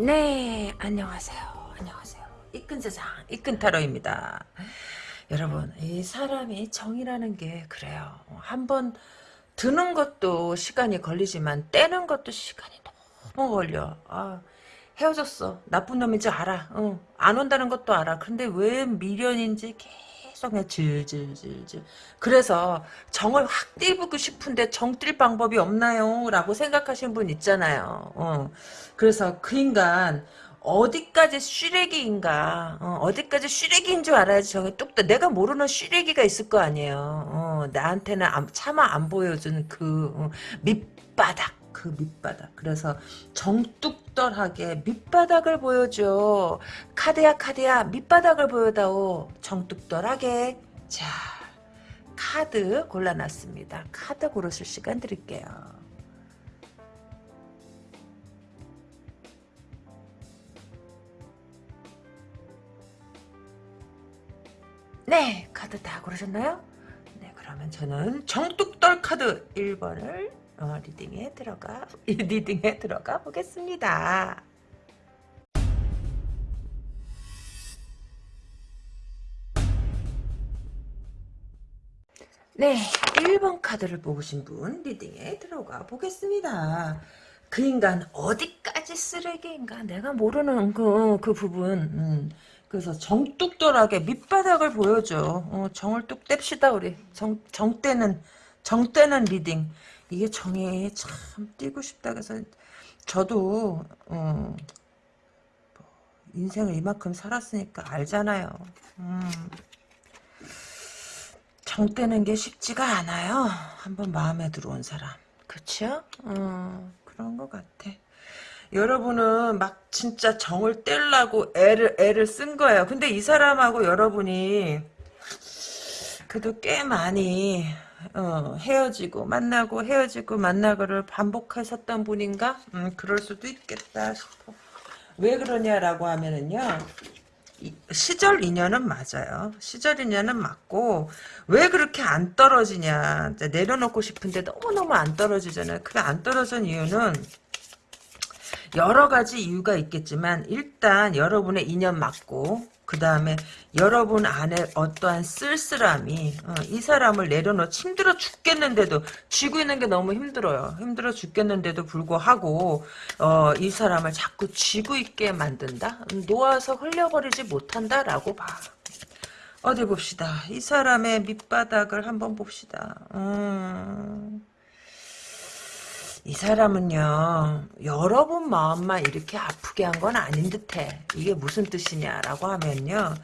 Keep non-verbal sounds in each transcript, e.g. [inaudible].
네, 안녕하세요. 안녕하세요. 이끈 세상, 이끈 타로입니다. 여러분, 이 사람이 정이라는 게 그래요. 한번 드는 것도 시간이 걸리지만 떼는 것도 시간이 너무 걸려. 아, 헤어졌어. 나쁜 놈인지 알아. 어, 안 온다는 것도 알아. 근데 왜 미련인지 계속 그냥 질질질질. 그래서 정을 확 띄우고 싶은데 정뜰 방법이 없나요? 라고 생각하시는 분 있잖아요. 어. 그래서 그 인간 어디까지 쉬레기인가 어, 디까지 쉬레기인 줄 알아야지 저게 뚝 내가 모르는 쉬레기가 있을 거 아니에요 어, 나한테는 안, 차마 안 보여준 그 어, 밑바닥 그 밑바닥. 그래서 정뚝떨하게 밑바닥을 보여줘. 카드야 카드야 밑바닥을 보여다오. 정뚝떨하게. 자 카드 골라놨습니다. 카드 고르실 시간 드릴게요. 네, 카드 다 고르셨나요? 네, 그러면 저는 정뚝떨 카드 1번을 어, reading에 들어가 [laughs] reading에 들어가 보겠습니다. 네, 1번 카드를 보신 분 reading에 들어가 보겠습니다. 그 인간 어디까지 쓰레기인가 내가 모르는 그, 그 부분 음. 그래서 정뚝떨하게 밑바닥을 보여줘. 어, 정을 뚝 뗍시다 우리. 정, 정 떼는 정 떼는 reading. 이게 정이 참 떼고 싶다 그래서 저도 어, 뭐 인생을 이만큼 살았으니까 알잖아요. 음, 정 떼는 게 쉽지가 않아요. 한번 마음에 들어온 사람. 그쵸? 어, 그런 것 같아. 여러분은 막 진짜 정을 떼려고 애를 애를 쓴 거예요. 근데 이 사람하고 여러분이 그래도 꽤 많이 어, 헤어지고 만나고 헤어지고 만나고를 반복하셨던 분인가? 음, 그럴 수도 있겠다 싶어. 왜 그러냐라고 하면은요. 시절 인연은 맞아요. 시절 인연은 맞고 왜 그렇게 안 떨어지냐. 내려놓고 싶은데 너무너무 안 떨어지잖아요. 그게 안 떨어진 이유는 여러 가지 이유가 있겠지만 일단 여러분의 인연 맞고 그 다음에 여러분 안에 어떠한 쓸쓸함이 어, 이 사람을 내려놓 힘들어 죽겠는데도 쥐고 있는 게 너무 힘들어요. 힘들어 죽겠는데도 불구하고 어, 이 사람을 자꾸 쥐고 있게 만든다. 놓아서 흘려버리지 못한다라고 봐. 어디 봅시다. 이 사람의 밑바닥을 한번 봅시다. 음... 이 사람은요 여러분 마음만 이렇게 아프게 한 건 아닌 듯해 이게 무슨 뜻이냐라고 하면요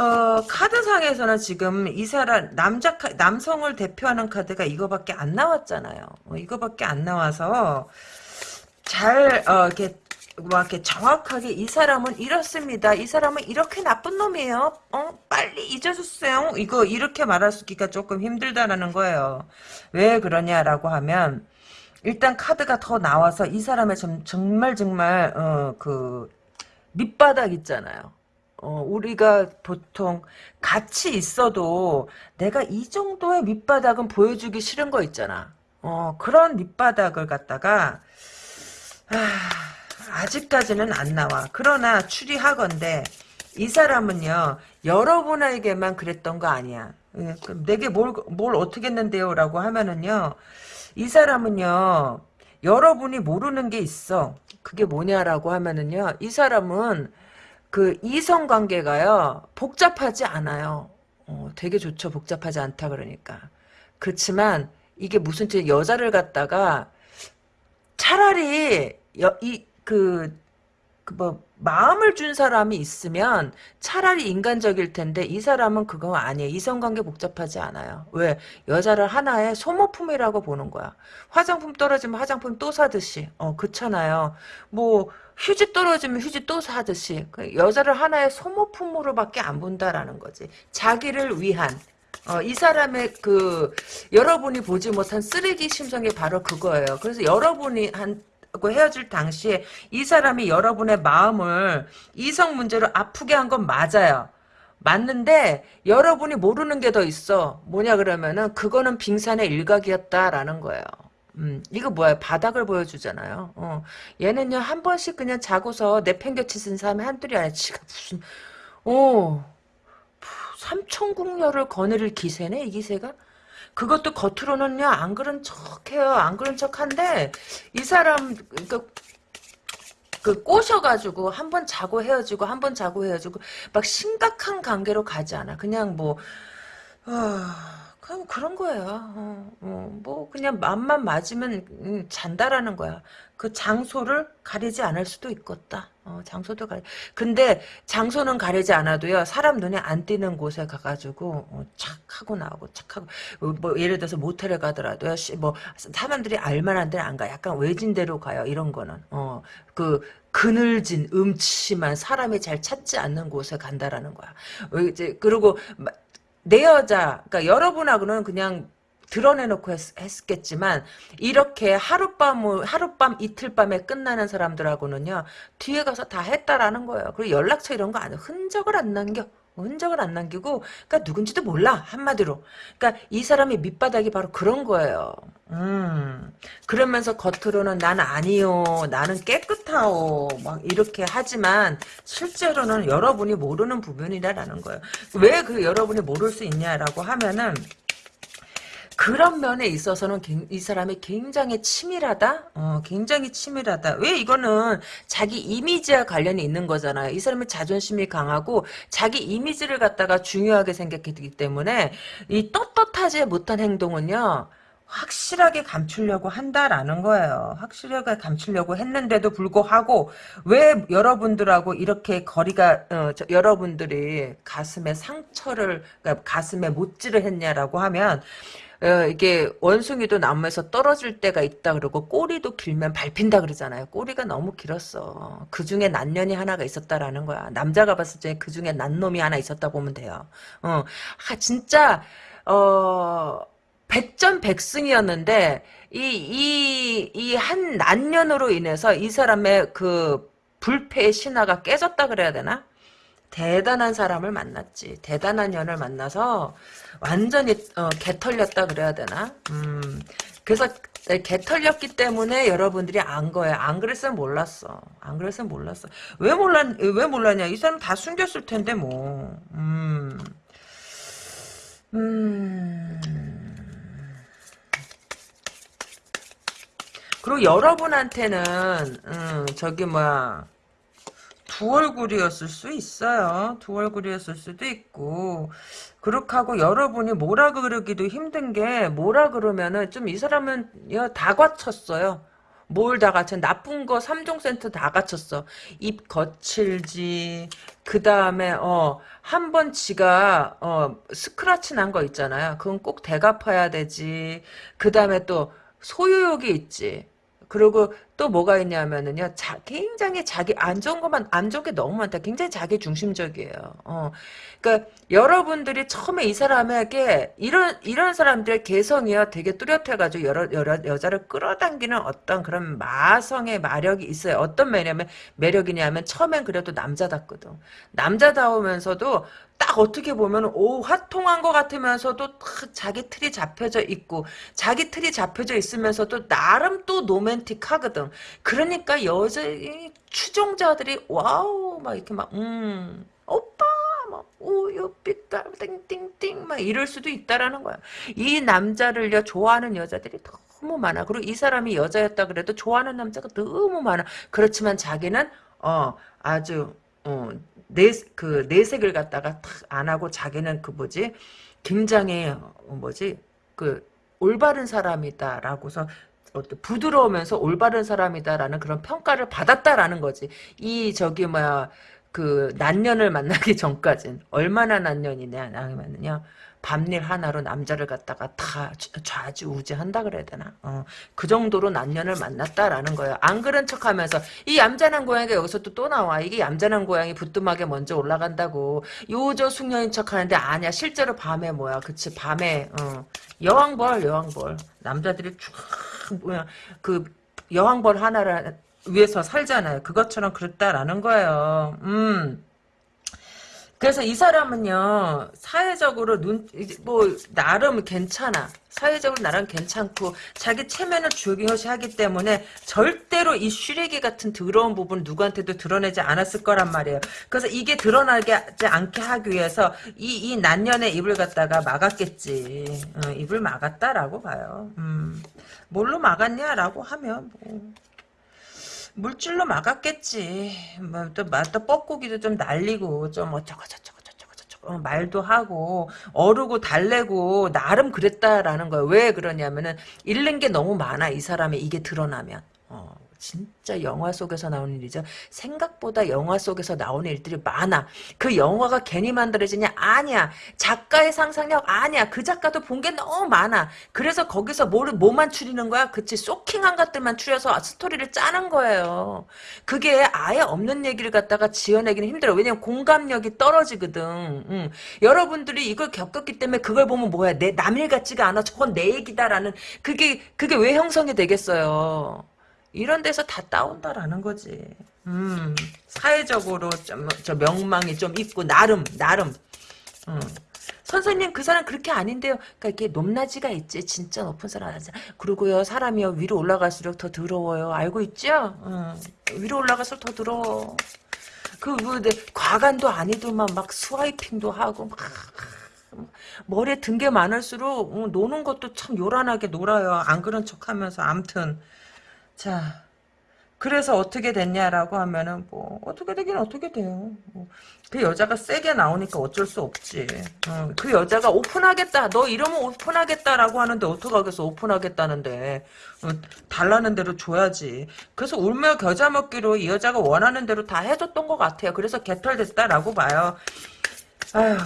어, 카드상에서는 지금 이 사람 남자 남성을 대표하는 카드가 이거밖에 안 나왔잖아요 어, 이거밖에 안 나와서 잘 어, 이렇게 뭐 이렇게 정확하게 이 사람은 이렇습니다. 이 사람은 이렇게 나쁜 놈이에요. 어 빨리 잊어주세요. 이거 이렇게 말하기가 조금 힘들다라는 거예요. 왜 그러냐라고 하면 일단 카드가 더 나와서 이 사람의 좀, 정말 정말 어, 그 밑바닥 있잖아요. 어, 우리가 보통 같이 있어도 내가 이 정도의 밑바닥은 보여주기 싫은 거 있잖아. 어, 그런 밑바닥을 갖다가 아, 아직까지는 안 나와. 그러나 추리하건대 이 사람은요 여러분에게만 그랬던 거 아니야. 예, 내게 뭘, 뭘 어떻게 했는데요? 라고 하면은요 이 사람은요 여러분이 모르는 게 있어. 그게 뭐냐라고 하면은요 이 사람은 그 이성 관계가요 복잡하지 않아요. 어, 되게 좋죠 복잡하지 않다 그러니까. 그렇지만 이게 무슨 뜻 여자를 갖다가 차라리 이그 그 뭐 마음을 준 사람이 있으면 차라리 인간적일 텐데 이 사람은 그거 아니에요. 이성관계 복잡하지 않아요. 왜? 여자를 하나의 소모품이라고 보는 거야. 화장품 떨어지면 화장품 또 사듯이. 어 그렇잖아요. 뭐 휴지 떨어지면 휴지 또 사듯이. 그 여자를 하나의 소모품으로밖에 안 본다라는 거지. 자기를 위한 어, 이 사람의 그 여러분이 보지 못한 쓰레기 심정이 바로 그거예요. 그래서 여러분이 한 헤어질 당시에 이 사람이 여러분의 마음을 이성 문제로 아프게 한 건 맞아요. 맞는데 여러분이 모르는 게 더 있어. 뭐냐 그러면은 그거는 빙산의 일각이었다라는 거예요. 음, 이거 뭐야? 바닥을 보여주잖아요. 어. 얘는요, 한 번씩 그냥 자고서 내팽겨치는 사람이 한둘이 아니라 지가 무슨, 어, 삼천국녀를 거느릴 기세네, 이 기세가? 그것도 겉으로는요, 안 그런 척 해요. 안 그런 척 한데, 이 사람, 그, 그 꼬셔가지고 한 번 자고 헤어지고 한 번 자고 헤어지고 막 심각한 관계로 가지 않아. 그냥 뭐 아, 그냥 그런 거야. 어, 어, 뭐 그냥 맘만 맞으면 음, 잔다라는 거야. 그 장소를 가리지 않을 수도 있겠다. 어, 장소도 가리. 근데 장소는 가리지 않아도요. 사람 눈에 안 띄는 곳에 가가지고 어, 착 하고 나오고 착 하고 어, 뭐 예를 들어서 모텔에 가더라도요. 시, 뭐 사람들이 알만한 데는 안 가. 약간 외진 데로 가요. 이런 거는. 어, 그 그늘진 음침한 사람이 잘 찾지 않는 곳에 간다라는 거야. 어, 이제 그리고 내 여자, 그러니까 여러분하고는 그냥 드러내놓고 했, 겠지만 이렇게 하룻밤 하룻밤 이틀밤에 끝나는 사람들하고는요 뒤에 가서 다 했다라는 거예요. 그리고 연락처 이런 거 안 흔적을 안 남겨. 흔적을 안 남기고 그러니까 누군지도 몰라 한마디로 그러니까 이 사람의 밑바닥이 바로 그런 거예요 음 그러면서 겉으로는 난 아니요 나는 깨끗하오 막 이렇게 하지만 실제로는 여러분이 모르는 부분이라는 거예요 왜 그 여러분이 모를 수 있냐라고 하면은 그런 면에 있어서는 이 사람이 굉장히 치밀하다? 어, 굉장히 치밀하다. 왜 이거는 자기 이미지와 관련이 있는 거잖아요. 이 사람이 자존심이 강하고 자기 이미지를 갖다가 중요하게 생각했기 때문에 이 떳떳하지 못한 행동은요. 확실하게 감추려고 한다라는 거예요. 확실하게 감추려고 했는데도 불구하고 왜 여러분들하고 이렇게 거리가 어, 저, 여러분들이 가슴에 상처를 그러니까 가슴에 못질을 했냐라고 하면 어, 이게 원숭이도 나무에서 떨어질 때가 있다 그러고 꼬리도 길면 밟힌다 그러잖아요. 꼬리가 너무 길었어. 그 중에 난년이 하나가 있었다라는 거야. 남자가 봤을 때 그 중에 난놈이 하나 있었다 보면 돼요. 어, 하, 진짜 어 백전백승이었는데 이 이 이 한 난년으로 인해서 이 사람의 그 불패의 신화가 깨졌다 그래야 되나? 대단한 사람을 만났지. 대단한 년을 만나서 완전히 어, 개털렸다 그래야 되나? 음, 그래서 개 털렸기 때문에 여러분들이 안 거야. 안 그랬으면 몰랐어. 안 그랬으면 몰랐어. 왜 몰랐 왜 몰랐냐? 이 사람 다 숨겼을 텐데 뭐. 음. 음. 그리고 여러분한테는 음, 저기 뭐야 두 얼굴이었을 수 있어요. 두 얼굴이었을 수도 있고 그렇게 하고 여러분이 뭐라 그러기도 힘든 게 뭐라 그러면은 좀 이 사람은 다 갖췄어요. 뭘 다 갖춰? 나쁜 거 3종 센트 다 갖췄어. 입 거칠지 그 다음에 어한 번 지가 어 스크라치 난 거 있잖아요. 그건 꼭 대갚아야 되지. 그 다음에 또 소유욕이 있지. 그리고 또 뭐가 있냐면은요, 자, 굉장히 자기 안 좋은 것만 안 좋은 게 너무 많다. 굉장히 자기 중심적이에요. 어, 그러니까 여러분들이 처음에 이 사람에게 이런 이런 사람들 개성이요, 되게 뚜렷해가지고 여러 여러 여자를 끌어당기는 어떤 그런 마성의 마력이 있어요. 어떤 매력이냐면 매력이냐면 처음엔 그래도 남자답거든. 남자다우면서도 딱 어떻게 보면 오 화통한 것 같으면서도 자기 틀이 잡혀져 있고 자기 틀이 잡혀져 있으면서도 나름 또 로맨틱하거든. 그러니까 여자 추종자들이 와우 막 이렇게 막 음 오빠 막 우유빛깔 띵띵띵 막 이럴 수도 있다라는 거야. 이 남자를요 좋아하는 여자들이 너무 많아. 그리고 이 사람이 여자였다 그래도 좋아하는 남자가 너무 많아. 그렇지만 자기는 어 아주 어 내, 그, 내색을 갖다가 탁 안 하고 자기는 그 뭐지, 굉장히, 어, 뭐지, 그, 올바른 사람이다라고서 부드러우면서 올바른 사람이다라는 그런 평가를 받았다라는 거지. 이 저기 뭐야 그 난년을 만나기 [laughs] 전까진 얼마나 난년이냐 하면은요. 밤일 하나로 남자를 갖다가 다 좌지우지한다 그래야 되나? 어, 그 정도로 남년을 만났다라는 거예요. 안 그런 척하면서 이 얌전한 고양이가 여기서 또, 또 나와. 이게 얌전한 고양이 부뚜막에 먼저 올라간다고. 요저 숙녀인 척하는데 아니야. 실제로 밤에 뭐야? 그치 밤에 어, 여왕벌 여왕벌 남자들이 쫙 뭐야 그 여왕벌 하나를 위해서 살잖아요. 그것처럼 그랬다라는 거예요. 음. 그래서 이 사람은요 사회적으로 눈뭐 나름 괜찮아 사회적으로 나름 괜찮고 자기 체면을 중요시하기 때문에 절대로 이 쉬레기 같은 더러운 부분 누구한테도 드러내지 않았을 거란 말이에요. 그래서 이게 드러나지 않게 하기 위해서 이, 이 난년의 입을 갖다가 막았겠지. 어, 입을 막았다라고 봐요. 음, 뭘로 막았냐라고 하면 뭐. 물질로 막았겠지. 뭐, 또, 또 뻐꾸기도 좀 날리고, 좀 어쩌고 저쩌고 저쩌고 저쩌고, 어, 말도 하고, 어르고 달래고, 나름 그랬다라는 거예요. 왜 그러냐면은, 잃는 게 너무 많아, 이 사람이 이게 드러나면. 어. 진짜 영화 속에서 나오는 일이죠. 생각보다 영화 속에서 나오는 일들이 많아. 그 영화가 괜히 만들어지냐? 아니야. 작가의 상상력 아니야. 그 작가도 본 게 너무 많아. 그래서 거기서 뭐를 뭐만 추리는 거야? 그치 쇼킹한 것들만 추려서 스토리를 짜는 거예요. 그게 아예 없는 얘기를 갖다가 지어내기는 힘들어. 왜냐면 공감력이 떨어지거든. 응. 여러분들이 이걸 겪었기 때문에 그걸 보면 뭐야? 내 남일 같지가 않아. 저건 내 얘기다라는 그게 그게 왜 형성이 되겠어요? 이런 데서 다 따온다라는 거지. 음, 사회적으로 좀, 저 명망이 좀 있고, 나름, 나름. 음. 선생님 그 사람 그렇게 아닌데요. 그러니까 이렇게 높낮이가 있지. 진짜 높은 사람 그리고요 사람이요 위로 올라갈수록 더 더러워요. 알고 있죠? 음. 위로 올라갈수록 더 더러워. 그, 뭐, 과간도 아니더만 막 스와이핑도 하고 막 머리에 든 게 많을수록 어, 노는 것도 참 요란하게 놀아요. 안 그런 척하면서 암튼 자, 그래서 어떻게 됐냐라고 하면은 뭐 어떻게 되긴 어떻게 돼요. 뭐, 그 여자가 세게 나오니까 어쩔 수 없지. 어, 그 여자가 오픈하겠다. 너 이러면 오픈하겠다라고 하는데 어떡하겠어. 오픈하겠다는데. 어, 달라는 대로 줘야지. 그래서 울며 겨자 먹기로 이 여자가 원하는 대로 다 해줬던 것 같아요. 그래서 개털됐다라고 봐요.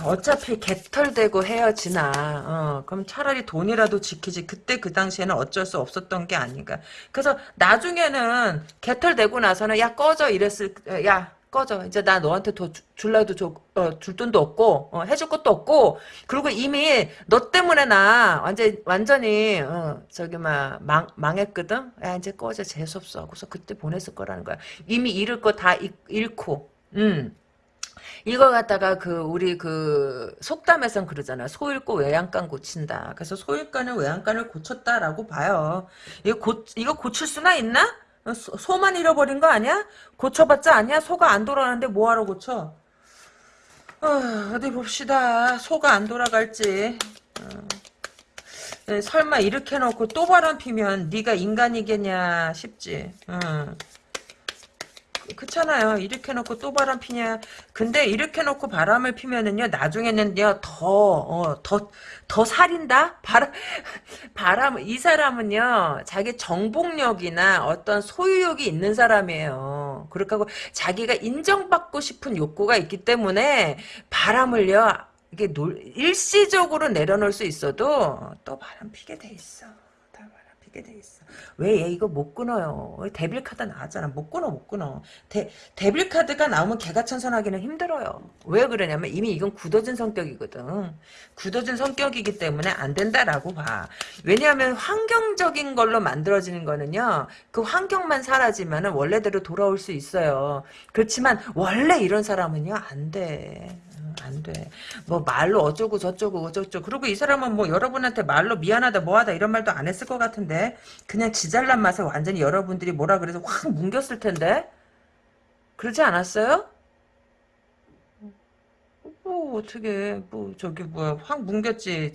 어차피 개털되고 헤어지나. 어, 그럼 차라리 돈이라도 지키지. 그때 그 당시에는 어쩔 수 없었던 게 아닌가. 그래서 나중에는 개털되고 나서는 야 꺼져 이랬을 야 꺼져. 이제 나 너한테 더 줄라도 줘, 어, 줄 돈도 없고 어, 해줄 것도 없고 그리고 이미 너 때문에 나 완전 완전히 어, 저기 막 망, 망했거든. 야 이제 꺼져 재수 없어. 하고서 그때 보냈을 거라는 거야. 이미 잃을 거 다 잃고. 음. 갖다가 그 우리 그 속담에선 그러잖아. 소 잃고 외양간 고친다. 그래서 소 잃간은 외양간을 고쳤다라고 봐요. 이거 고 이거 고칠 수나 있나? 어, 소, 만 잃어버린 거 아니야? 고쳐봤자 아니야? 소가 안 돌아가는데 뭐하러 고쳐? 어, 디 봅시다. 소가 안 돌아갈지. 어. 네, 설마 이렇게 놓고 또 바람 피면 네가 인간이겠냐 싶지. 어. 그렇잖아요. 이렇게 놓고 또 바람 피냐. 근데 이렇게 놓고 바람을 피면은요, 나중에는요, 더, 어, 더, 더 살인다? 바람, [laughs] 바람, 이 사람은요, 자기 정복력이나 어떤 소유욕이 있는 사람이에요. 그렇게 하고, 자기가 인정받고 싶은 욕구가 있기 때문에, 바람을요, 이게 놀, 일시적으로 내려놓을 수 있어도, 또 바람 피게 돼 있어. 피게 돼 있어. 왜 얘 이거 못 끊어요. 데빌 카드 나왔잖아. 못 끊어 못 끊어. 데, 데빌 카드가 나오면 개가 천선하기는 힘들어요. 왜 그러냐면 이미 이건 굳어진 성격이거든. 굳어진 성격이기 때문에 안 된다라고 봐. 왜냐하면 환경적인 걸로 만들어지는 거는요. 그 환경만 사라지면 원래대로 돌아올 수 있어요. 그렇지만 원래 이런 사람은요. 안 돼. 안 돼. 뭐 말로 어쩌고 저쩌고 어쩌고 그리고 이 사람은 뭐 여러분한테 말로 미안하다 뭐하다 이런 말도 안 했을 것 같은데 그냥 지잘난 맛에 완전히 여러분들이 뭐라 그래서 확 뭉겼을 텐데 그러지 않았어요? 뭐 어떻게 뭐 저기 뭐야 확 뭉겼지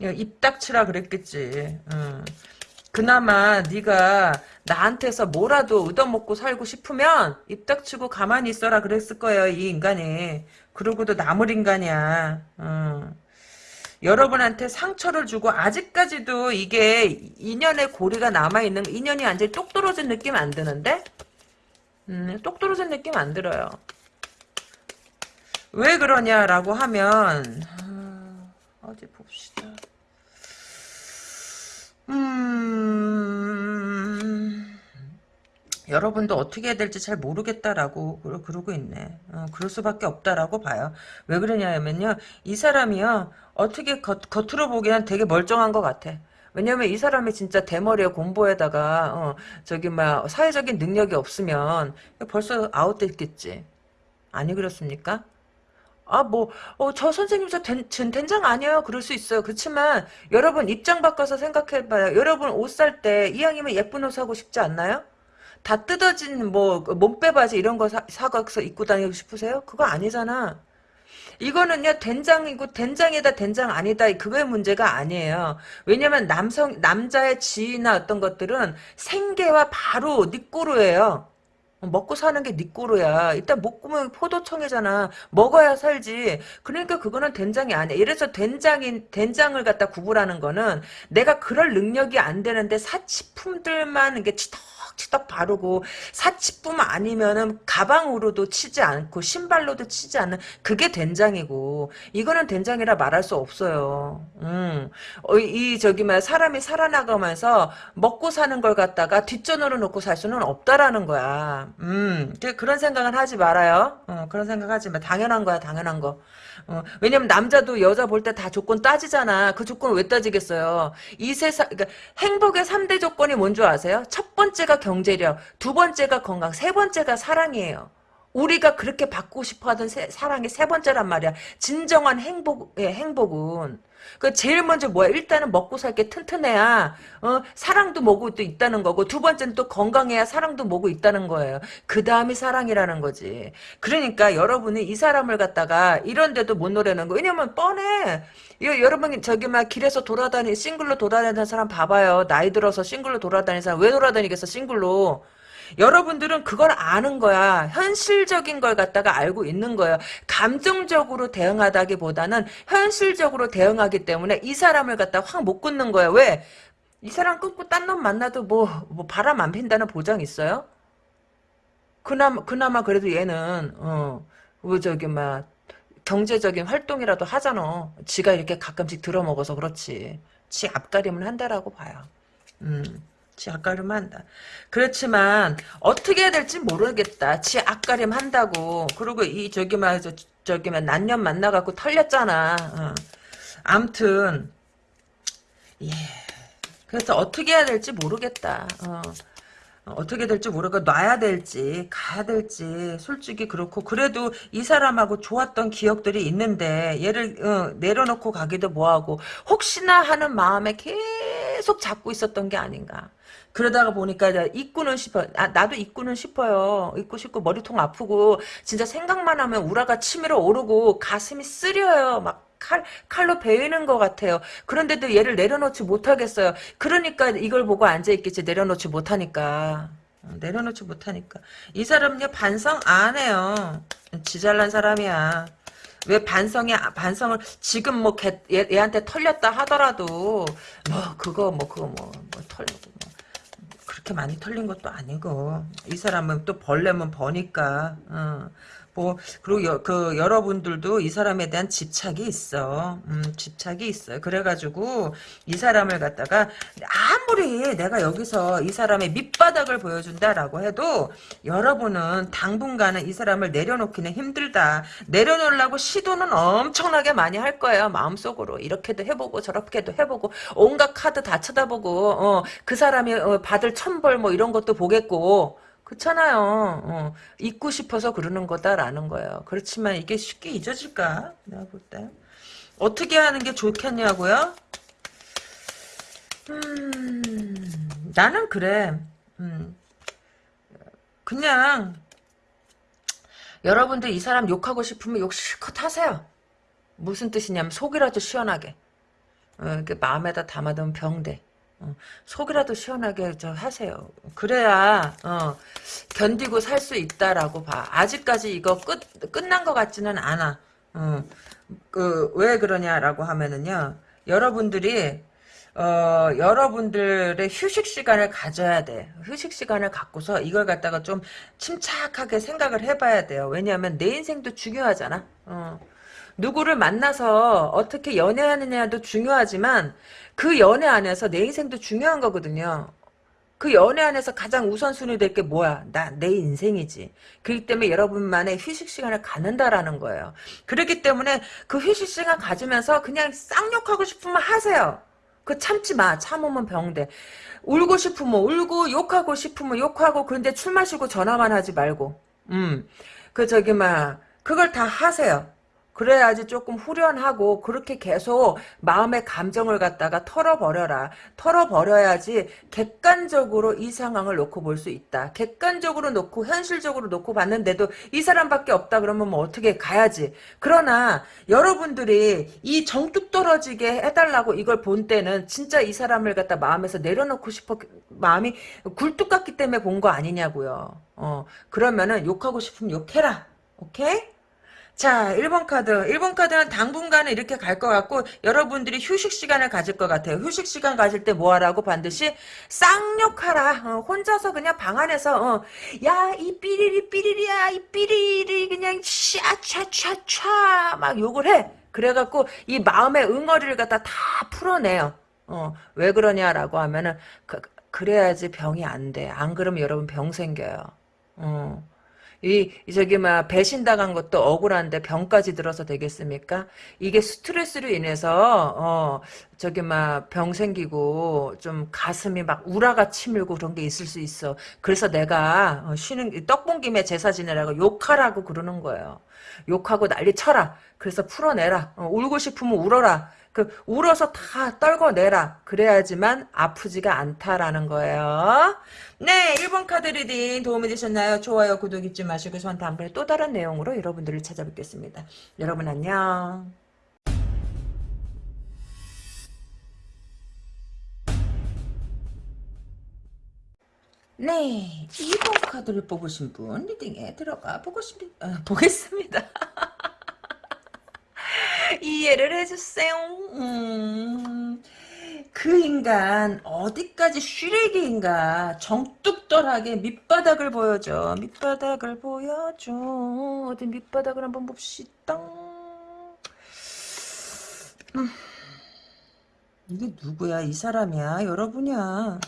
입 닥치라 그랬겠지 응. 그나마 네가 나한테서 뭐라도 얻어먹고 살고 싶으면 입 닥치고 가만히 있어라 그랬을 거예요 이 인간이 그러고도 나물 인간이야 응. 여러분한테 상처를 주고 아직까지도 이게 인연의 고리가 남아있는 인연이 완전히 똑 떨어진 느낌 안 드는데? 음, 똑 떨어진 느낌 안 들어요. 왜 그러냐라고 하면 아, 어디 봅시다. 음... 여러분도 어떻게 해야 될지 잘 모르겠다라고 그러고 있네. 어, 그럴 수밖에 없다라고 봐요. 왜 그러냐면요. 이 사람이요. 어떻게 겉, 겉으로 보기엔 되게 멀쩡한 것 같아. 왜냐면 이 사람이 진짜 대머리에 공부에다가 어, 저기 막 사회적인 능력이 없으면 벌써 아웃됐겠지. 아니 그렇습니까? 아, 뭐, 어, 저 선생님 저 된, 전 된장 아니에요. 그럴 수 있어요. 그렇지만, 여러분 입장 바꿔서 생각해봐요. 여러분 옷 살 때, 이왕이면 예쁜 옷 사고 싶지 않나요? 다 뜯어진, 뭐, 그 몸빼 바지 이런 거 사, 사서 입고 다니고 싶으세요? 그거 아니잖아. 이거는요 된장이고 된장이다 된장 아니다 그거의 문제가 아니에요. 왜냐면 남성 남자의 지위나 어떤 것들은 생계와 바로 니꼬르예요. 먹고 사는 게 니꼬르야. 일단 먹으면 포도청이잖아. 먹어야 살지. 그러니까 그거는 된장이 아니야. 이래서 된장인 된장을 갖다 구분하는 거는 내가 그럴 능력이 안 되는데 사치품들만 이게 치 덕 치덕 바르고 사치품 아니면은 가방으로도 치지 않고 신발로도 치지 않는 그게 된장이고 이거는 된장이라 말할 수 없어요. 음. 어, 이 저기 막 사람이 살아나가면서 먹고 사는 걸 갖다가 뒷전으로 놓고 살 수는 없다라는 거야. 음. 그런 생각은 하지 말아요. 어, 그런 생각하지 마. 당연한 거야, 당연한 거. 어, 왜냐면 남자도 여자 볼 때 다 조건 따지잖아. 그 조건을 왜 따지겠어요? 이 세상, 그러니까 행복의 3대 조건이 뭔 줄 아세요? 첫 번째가 경제력, 두 번째가 건강, 세 번째가 사랑이에요. 우리가 그렇게 받고 싶어 하던 세, 사랑이 세 번째란 말이야. 진정한 행복, 예, 행복은. 그 제일 먼저 뭐야? 일단은 먹고 살게 튼튼해야 어, 사랑도 뭐고 또 있다는 거고 두 번째는 또 건강해야 사랑도 뭐고 있다는 거예요. 그 다음이 사랑이라는 거지. 그러니까 여러분이 이 사람을 갖다가 이런데도 못 노래는 거. 왜냐면 뻔해. 여러분 저기 막 길에서 돌아다니 싱글로 돌아다니는 사람 봐봐요. 나이 들어서 싱글로 돌아다니는 사람 왜 돌아다니겠어 싱글로. 여러분들은 그걸 아는 거야. 현실적인 걸 갖다가 알고 있는 거예요. 감정적으로 대응하다기보다는 현실적으로 대응하기 때문에 이 사람을 갖다 확 못 끊는 거예요. 왜? 이 사람 끊고 딴 놈 만나도 뭐, 뭐 바람 안 핀다는 보장 있어요? 그나마, 그나마 그래도 얘는, 어, 뭐 저기, 막, 경제적인 활동이라도 하잖아. 지가 이렇게 가끔씩 들어먹어서 그렇지. 지 앞가림을 한다라고 봐요. 음. 지 앞가림 한다. 그렇지만 어떻게 해야 될지 모르겠다. 지 앞가림 한다고. 그리고 이 저기 말 저, 저기 말 난년 만나갖고 털렸잖아. 어. 암튼 예. 그래서 어떻게 해야 될지 모르겠다. 어. 어떻게 될지 모르고 놔야 될지 가야 될지 솔직히 그렇고 그래도 이 사람하고 좋았던 기억들이 있는데 얘를 어, 내려놓고 가기도 뭐하고 혹시나 하는 마음에 계속 잡고 있었던 게 아닌가 그러다가 보니까 입고는 싶어. 아, 나도 입고는 싶어요. 입고 싶고 머리통 아프고 진짜 생각만 하면 우라가 치밀어 오르고 가슴이 쓰려요. 막 칼, 칼로 베이는 것 같아요. 그런데도 얘를 내려놓지 못하겠어요. 그러니까 이걸 보고 앉아있겠지. 내려놓지 못하니까. 어, 내려놓지 못하니까. 이 사람은요, 반성 안 해요. 지잘난 사람이야. 왜 반성이 반성을 지금 뭐 걔, 얘, 얘한테 털렸다 하더라도 뭐 그거 뭐 그거 뭐, 뭐 털고 그렇게 많이 털린 것도 아니고 이 사람은 또 벌레면 버니까 어. 뭐 그리고 여, 그 여러분들도 이 사람에 대한 집착이 있어. 음, 집착이 있어요. 그래가지고 이 사람을 갖다가 아무리 내가 여기서 이 사람의 밑바닥을 보여준다라고 해도 여러분은 당분간은 이 사람을 내려놓기는 힘들다. 내려놓으려고 시도는 엄청나게 많이 할 거예요. 마음속으로 이렇게도 해보고 저렇게도 해보고 온갖 카드 다 쳐다보고 어, 그 사람이 어, 받을 천벌 뭐 이런 것도 보겠고 그렇잖아요. 어, 잊고 싶어서 그러는 거다라는 거예요. 그렇지만 이게 쉽게 잊어질까? 내가 볼 때. 어떻게 하는 게 좋겠냐고요? 음, 나는 그래. 음, 그냥 여러분들 이 사람 욕하고 싶으면 욕 실컷 하세요. 무슨 뜻이냐면 속이라도 시원하게. 어, 마음에다 담아두면 병돼. 어, 속이라도 시원하게 저 하세요. 그래야 어, 견디고 살 수 있다라고 봐. 아직까지 이거 끝 끝난 것 같지는 않아. 어, 그왜 그러냐라고 하면은요. 여러분들이 어, 여러분들의 휴식 시간을 가져야 돼. 휴식 시간을 갖고서 이걸 갖다가 좀 침착하게 생각을 해봐야 돼요. 왜냐하면 내 인생도 중요하잖아. 어. 누구를 만나서 어떻게 연애하느냐도 중요하지만 그 연애 안에서 내 인생도 중요한 거거든요. 그 연애 안에서 가장 우선순위 될 게 뭐야? 나, 내 인생이지. 그렇기 때문에 여러분만의 휴식 시간을 갖는다라는 거예요. 그렇기 때문에 그 휴식 시간 가지면서 그냥 쌍욕하고 싶으면 하세요. 그 참지 마. 참으면 병돼. 울고 싶으면 울고, 욕하고 싶으면 욕하고, 그런데 술 마시고 전화만 하지 말고. 음. 그 저기, 막, 그걸 다 하세요. 그래야지 조금 후련하고 그렇게 계속 마음의 감정을 갖다가 털어버려라. 털어버려야지 객관적으로 이 상황을 놓고 볼 수 있다. 객관적으로 놓고 현실적으로 놓고 봤는데도 이 사람밖에 없다 그러면 뭐 어떻게 가야지. 그러나 여러분들이 이 정뚝 떨어지게 해달라고 이걸 본 때는 진짜 이 사람을 갖다 마음에서 내려놓고 싶어 마음이 굴뚝 같기 때문에 본 거 아니냐고요. 어 그러면은 욕하고 싶으면 욕해라. 오케이? 자, 1번 카드. 1번 카드는 당분간은 이렇게 갈 것 같고, 여러분들이 휴식 시간을 가질 것 같아요. 휴식 시간 가질 때 뭐 하라고? 반드시 쌍욕하라. 어, 혼자서 그냥 방 안에서, 어, 야, 이 삐리리 삐리리야, 이 삐리리 그냥 샤차차차 막 욕을 해. 그래갖고 이 마음의 응어리를 갖다 다 풀어내요. 어, 왜 그러냐라고 하면은, 그, 그래야지 병이 안 돼. 안 그러면 여러분 병 생겨요. 어. 이 저기 막 배신당한 것도 억울한데 병까지 들어서 되겠습니까? 이게 스트레스로 인해서 어 저기 막 병 생기고 좀 가슴이 막 우라가 치밀고 그런 게 있을 수 있어. 그래서 내가 어, 쉬는 떡본 김에 제사 지내라고 욕하라고 그러는 거예요. 욕하고 난리 쳐라. 그래서 풀어내라. 어, 울고 싶으면 울어라. 그 울어서 다 떨궈내라. 그래야지만 아프지가 않다라는 거예요. 네, 1번 카드 리딩 도움이 되셨나요? 좋아요, 구독 잊지 마시고 전 다음번에 또 다른 내용으로 여러분들을 찾아뵙겠습니다. 여러분 안녕. 네, 2번 카드를 뽑으신 분 리딩에 들어가 보고 싶, 어, 보겠습니다. [laughs] 이해를 해주세요. 음, 그 인간 어디까지 쉬레기인가 정뚝떨하게 밑바닥을 보여줘. 밑바닥을 보여줘. 어디 밑바닥을 한번 봅시다. 음, 이게 누구야? 이 사람이야? 여러분이야?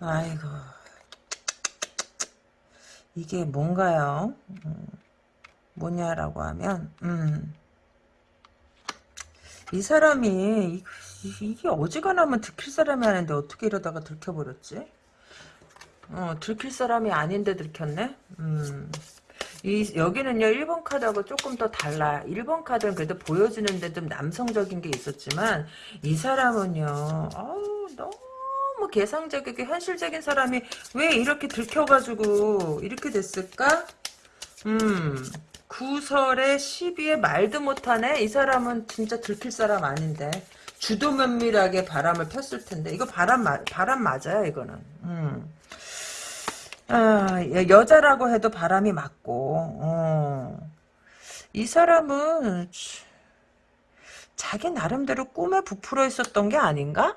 아이고 이게 뭔가요? 음, 뭐냐라고 하면 음. 이 사람이 이, 게 어지간하면 들킬 사람이 아닌데 어떻게 이러다가 들켜버렸지? 어 들킬 사람이 아닌데 들켰네? 음. 이 여기는요 1번 카드하고 조금 더 달라 1번 카드는 그래도 보여주는데 좀 남성적인 게 있었지만 이 사람은요 어우 너무 개상적이고 현실적인 사람이 왜 이렇게 들켜가지고 이렇게 됐을까? 음 구설에 시비에 말도 못하네. 이 사람은 진짜 들킬 사람 아닌데. 주도 면밀하게 바람을 폈을 텐데. 이거 바람 바람 맞아요. 이거는. 음. 아, 여자라고 해도 바람이 맞고. 어. 이 사람은 자기 나름대로 꿈에 부풀어 있었던 게 아닌가?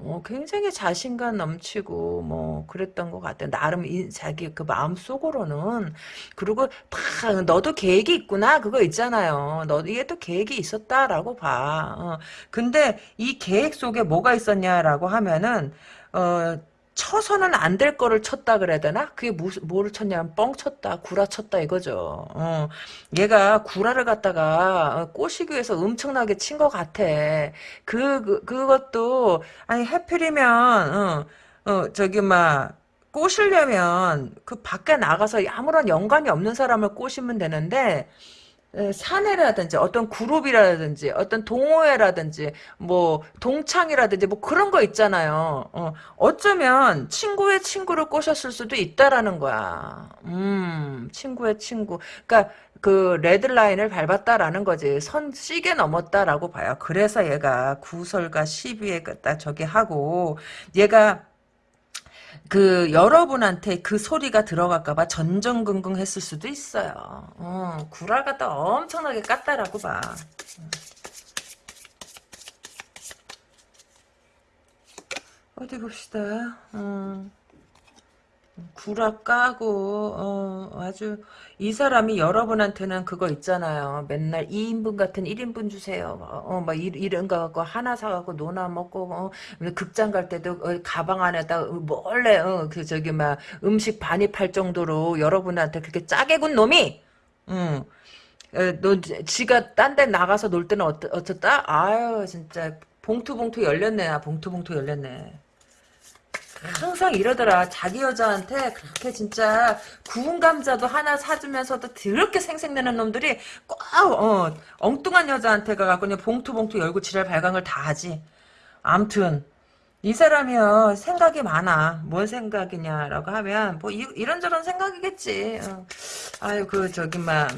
어, 굉장히 자신감 넘치고 뭐 그랬던 것 같아. 나름 이, 자기 그 마음 속으로는 그리고 다 너도 계획이 있구나 그거 있잖아요. 너 이게 또 계획이 있었다라고 봐. 어, 근데 이 계획 속에 뭐가 있었냐라고 하면은 어. 쳐서는 안 될 거를 쳤다 그래야 되나? 그게 무슨 뭐를 쳤냐면 뻥 쳤다, 구라 쳤다 이거죠. 어, 얘가 구라를 갖다가 어, 꼬시기 위해서 엄청나게 친 것 같아. 그, 그 그것도 아니 해필이면 어, 어 저기 막 꼬시려면 그 밖에 나가서 아무런 연관이 없는 사람을 꼬시면 되는데 사내라든지 어떤 그룹이라든지 어떤 동호회라든지 뭐 동창이라든지 뭐 그런 거 있잖아요. 어, 어쩌면 친구의 친구를 꼬셨을 수도 있다라는 거야. 음, 친구의 친구. 그러니까 그 레드라인을 밟았다라는 거지. 선 시계 넘었다라고 봐요. 그래서 얘가 구설과 시비에 딱 저기 하고 얘가 그 여러분한테 그 소리가 들어갈까봐 전전긍긍 했을 수도 있어요. 어, 구랄 갖다 엄청나게 깠다라고 봐. 어디 봅시다. 어. 구라 까고 어, 아주 이 사람이 여러분한테는 그거 있잖아요. 맨날 2인분 같은 1인분 주세요. 어, 막 이런 거 갖고 하나 사갖고 노나 먹고 어, 극장 갈 때도 어, 가방 안에다 몰래 어, 그 저기 막 음식 반입할 정도로 여러분한테 그렇게 짜게 군 놈이 응. 어, 너 지가 딴 데 나가서 놀 때는 어떠, 어떻다? 아유 진짜 봉투 봉투 열렸네. 아, 봉투 봉투 열렸네. 항상 이러더라. 자기 여자한테 그렇게 진짜 구운 감자도 하나 사주면서도 더럽게 생색내는 놈들이 꼭 어, 엉뚱한 여자한테 가갖고 그냥 봉투 봉투 열고 지랄 발광을 다 하지. 암튼 이 사람이요 생각이 많아. 뭔 생각이냐라고 하면 뭐 이, 이런저런 생각이겠지. 어. 아유 그 저기 막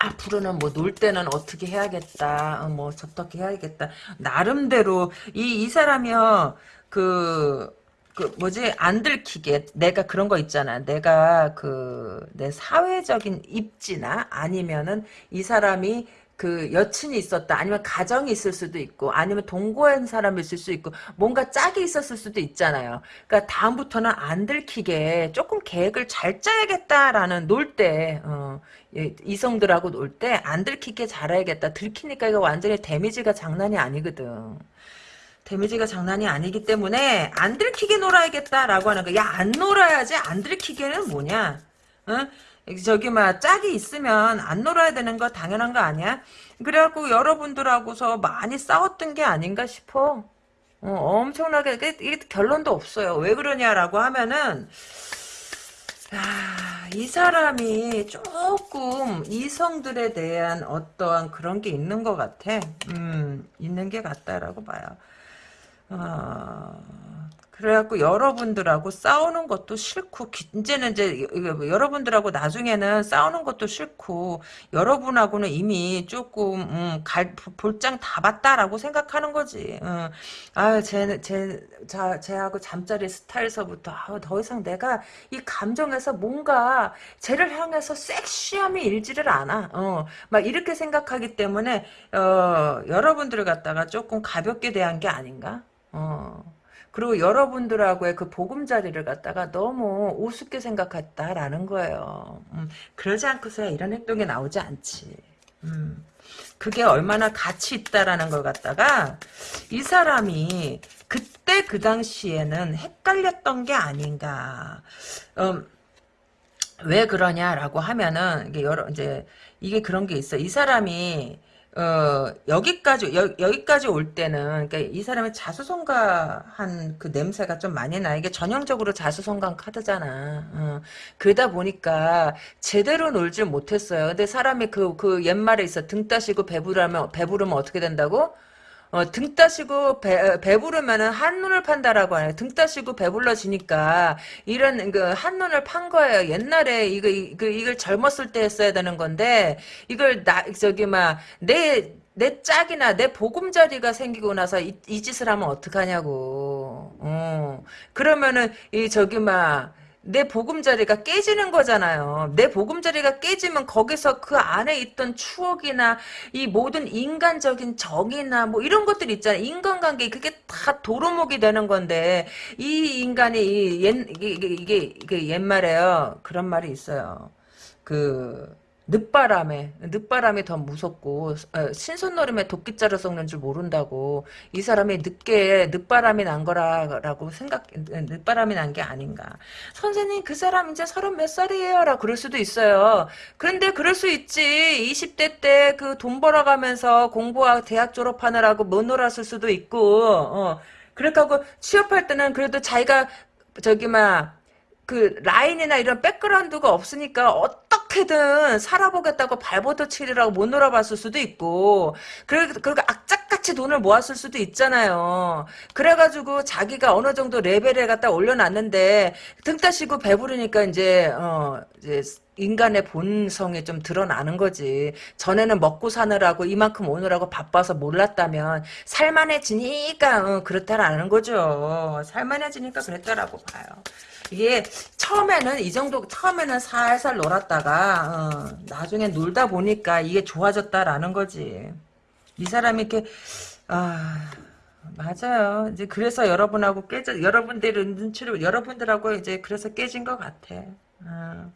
앞으로는 뭐 놀 때는 어떻게 해야겠다. 어, 뭐 저떻게 해야겠다. 나름대로 이 이 사람이요 그. 그 뭐지? 안 들키게 내가 그런 거 있잖아. 내가 그 내 사회적인 입지나 아니면은 이 사람이 그 여친이 있었다. 아니면 가정이 있을 수도 있고 아니면 동거한 사람이 있을 수 있고 뭔가 짝이 있었을 수도 있잖아요. 그러니까 다음부터는 안 들키게 조금 계획을 잘 짜야겠다라는 놀때 어, 예, 이성들하고 놀 때 안 들키게 잘해야겠다. 들키니까 이거 완전히 데미지가 장난이 아니거든 데미지가 장난이 아니기 때문에 안 들키게 놀아야겠다라고 하는 거야. 야, 안 놀아야지. 안 들키게는 뭐냐? 어? 저기 막 짝이 있으면 안 놀아야 되는 거 당연한 거 아니야? 그래갖고 여러분들하고서 많이 싸웠던 게 아닌가 싶어. 어, 엄청나게 이게, 이게 결론도 없어요. 왜 그러냐라고 하면은 아, 이 사람이 조금 이성들에 대한 어떠한 그런 게 있는 것 같아. 음, 있는 게 같다라고 봐요. 어, 그래갖고 여러분들하고 싸우는 것도 싫고 이제는 이제 여러분들하고 나중에는 싸우는 것도 싫고 여러분하고는 이미 조금 음, 갈, 볼장 다 봤다라고 생각하는 거지. 음. 아제제 쟤하고 잠자리 스타일서부터 아, 더 이상 내가 이 감정에서 뭔가 쟤를 향해서 섹시함이 일지를 않아. 어, 막 이렇게 생각하기 때문에 어, 여러분들을 갖다가 조금 가볍게 대한 게 아닌가? 어. 그리고 여러분들하고의 그 보금자리를 갖다가 너무 우습게 생각했다라는 거예요. 음, 그러지 않고서야 이런 행동이 나오지 않지. 음, 그게 얼마나 가치 있다라는 걸 갖다가 이 사람이 그때 그 당시에는 헷갈렸던 게 아닌가. 음, 왜 그러냐라고 하면은 이게 여러 이제 이게 그런 게 있어. 이 사람이 어, 여기까지, 여, 여기까지 올 때는, 그러니까 이 사람의 자수성가한 그 냄새가 좀 많이 나. 이게 전형적으로 자수성가한 카드잖아. 어. 그러다 보니까 제대로 놀질 못했어요. 근데 사람이 그, 그 옛말에 있어. 등 따시고 배부르면, 배부르면 어떻게 된다고? 어, 등 따시고 배, 배부르면은 한눈을 판다라고 하네요. 등 따시고 배불러지니까 이런 그 한눈을 판 거예요. 옛날에 이거 이거 이걸 젊었을 때 했어야 되는 건데 이걸 나 저기 막내 내 짝이나 내 보금자리가 생기고 나서 이, 이 짓을 하면 어떡하냐고. 어. 그러면은 이 저기 막 내 보금자리가 깨지는 거잖아요. 내 보금자리가 깨지면 거기서 그 안에 있던 추억이나 이 모든 인간적인 정이나 뭐 이런 것들 있잖아요. 인간관계 그게 다 도루묵이 되는 건데 이 인간이 이 옛, 이게, 이게, 이게 옛말에요. 그런 말이 있어요. 그 늦바람에 늦바람이 더 무섭고 어, 신선노름에 도끼자루 썩는 줄 모른다고 이 사람이 늦게 늦바람이 난 거라고 생각 늦바람이 난 게 아닌가. 선생님 그 사람 이제 서른 몇 살이에요? 라 그럴 수도 있어요. 그런데 그럴 수 있지. 20대 때 그 돈 벌어가면서 공부하고 대학 졸업하느라고 못 놀았을 수도 있고 어. 그렇다고 취업할 때는 그래도 자기가 저기 막그 라인이나 이런 백그라운드가 없으니까 어 떻게든 살아보겠다고 발버둥 치리라고 못 놀아봤을 수도 있고 그래 그리고 악착같이 돈을 모았을 수도 있잖아요. 그래가지고 자기가 어느 정도 레벨에 갖다 올려놨는데 등 따시고 배부르니까 이제 어 이제 인간의 본성이 좀 드러나는 거지. 전에는 먹고 사느라고 이만큼 오느라고 바빠서 몰랐다면 살만해지니까 어, 그렇다라는 거죠. 살만해지니까 그랬다라고 봐요. 이게 처음에는 이 정도 처음에는 살살 놀았다가 어, 나중에 놀다 보니까 이게 좋아졌다라는 거지. 이 사람이 이렇게 아 맞아요. 이제 그래서 여러분하고 깨져 여러분들은 눈치를 여러분들하고 이제 그래서 깨진 것 같아. 어.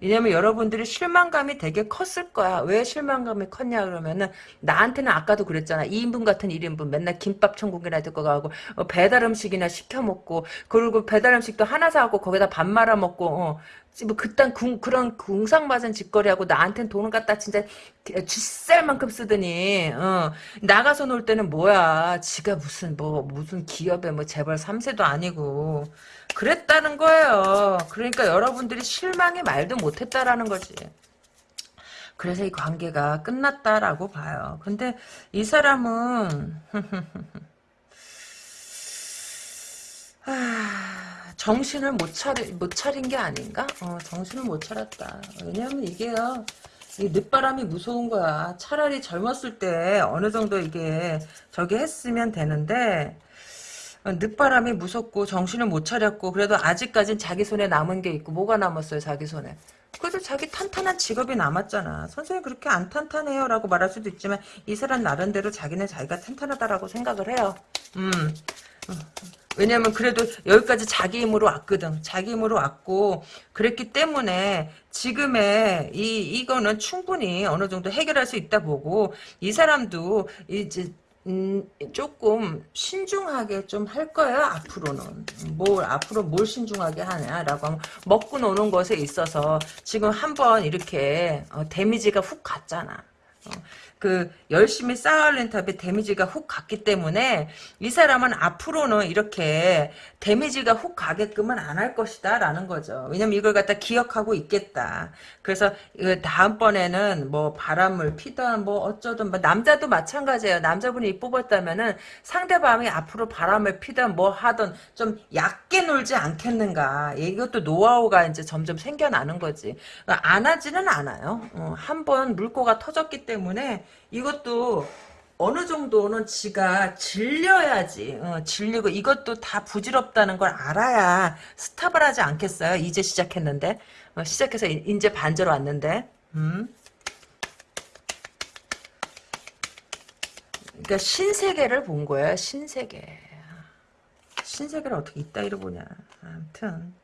왜냐면 여러분들이 실망감이 되게 컸을 거야. 왜 실망감이 컸냐 그러면은 나한테는 아까도 그랬잖아. 2인분 같은 1인분. 맨날 김밥 천국이나 듣고 가고 어, 배달 음식이나 시켜 먹고 그리고 배달 음식도 하나 사갖고 거기다 밥 말아 먹고 어, 뭐 그딴 궁, 그런 궁상맞은 짓거리하고 나한텐 돈을 갖다 진짜 쥐쌀 만큼 쓰더니 어, 나가서 놀 때는 뭐야? 지가 무슨 뭐 무슨 기업에 뭐 재벌 3세도 아니고 그랬다는 거예요 그러니까 여러분들이 실망이 말도 못했다라는 거지 그래서 이 관계가 끝났다라고 봐요 근데 이 사람은 [laughs] 아, 정신을 못 차리, 못 차린 게 아닌가? 어, 정신을 못 차렸다. 왜냐면 이게요, 이 늦바람이 무서운 거야. 차라리 젊었을 때 어느 정도 이게 저기 했으면 되는데, 어, 늦바람이 무섭고 정신을 못 차렸고, 그래도 아직까진 자기 손에 남은 게 있고, 뭐가 남았어요, 자기 손에? 그래도 자기 탄탄한 직업이 남았잖아. 선생님 그렇게 안 탄탄해요 라고 말할 수도 있지만 이 사람 나름대로 자기는 자기가 탄탄하다라고 생각을 해요. 음. 왜냐면 그래도 여기까지 자기 힘으로 왔거든. 자기 힘으로 왔고 그랬기 때문에 지금의 이 이거는 충분히 어느 정도 해결할 수 있다 보고 이 사람도 이제 음, 조금 신중하게 좀 할 거예요 앞으로는. 뭘 앞으로 뭘 신중하게 하냐라고 하면 먹고 노는 것에 있어서 지금 한번 이렇게 어, 데미지가 훅 갔잖아. 어, 그 열심히 쌓아올린 탑에 데미지가 훅 갔기 때문에 이 사람은 앞으로는 이렇게 데미지가 훅 가게끔은 안 할 것이다 라는 거죠. 왜냐면 이걸 갖다 기억하고 있겠다. 그래서 다음번에는 뭐 바람을 피던 뭐 어쩌든 뭐 남자도 마찬가지예요. 남자분이 뽑았다면은 상대방이 앞으로 바람을 피던 뭐 하던 좀 얕게 놀지 않겠는가. 이것도 노하우가 이제 점점 생겨나는 거지. 안 하지는 않아요. 어, 한번 물꼬가 터졌기 때문에 이것도 어느 정도는 지가 질려야지 어, 질리고 이것도 다 부질없다는 걸 알아야 스탑을 하지 않겠어요? 이제 시작했는데? 어, 시작해서 이 제 반절 왔는데? 음. 그러니까 신세계를 본 거야 신세계. 신세계를 어떻게 이따위로 보냐. 아무튼.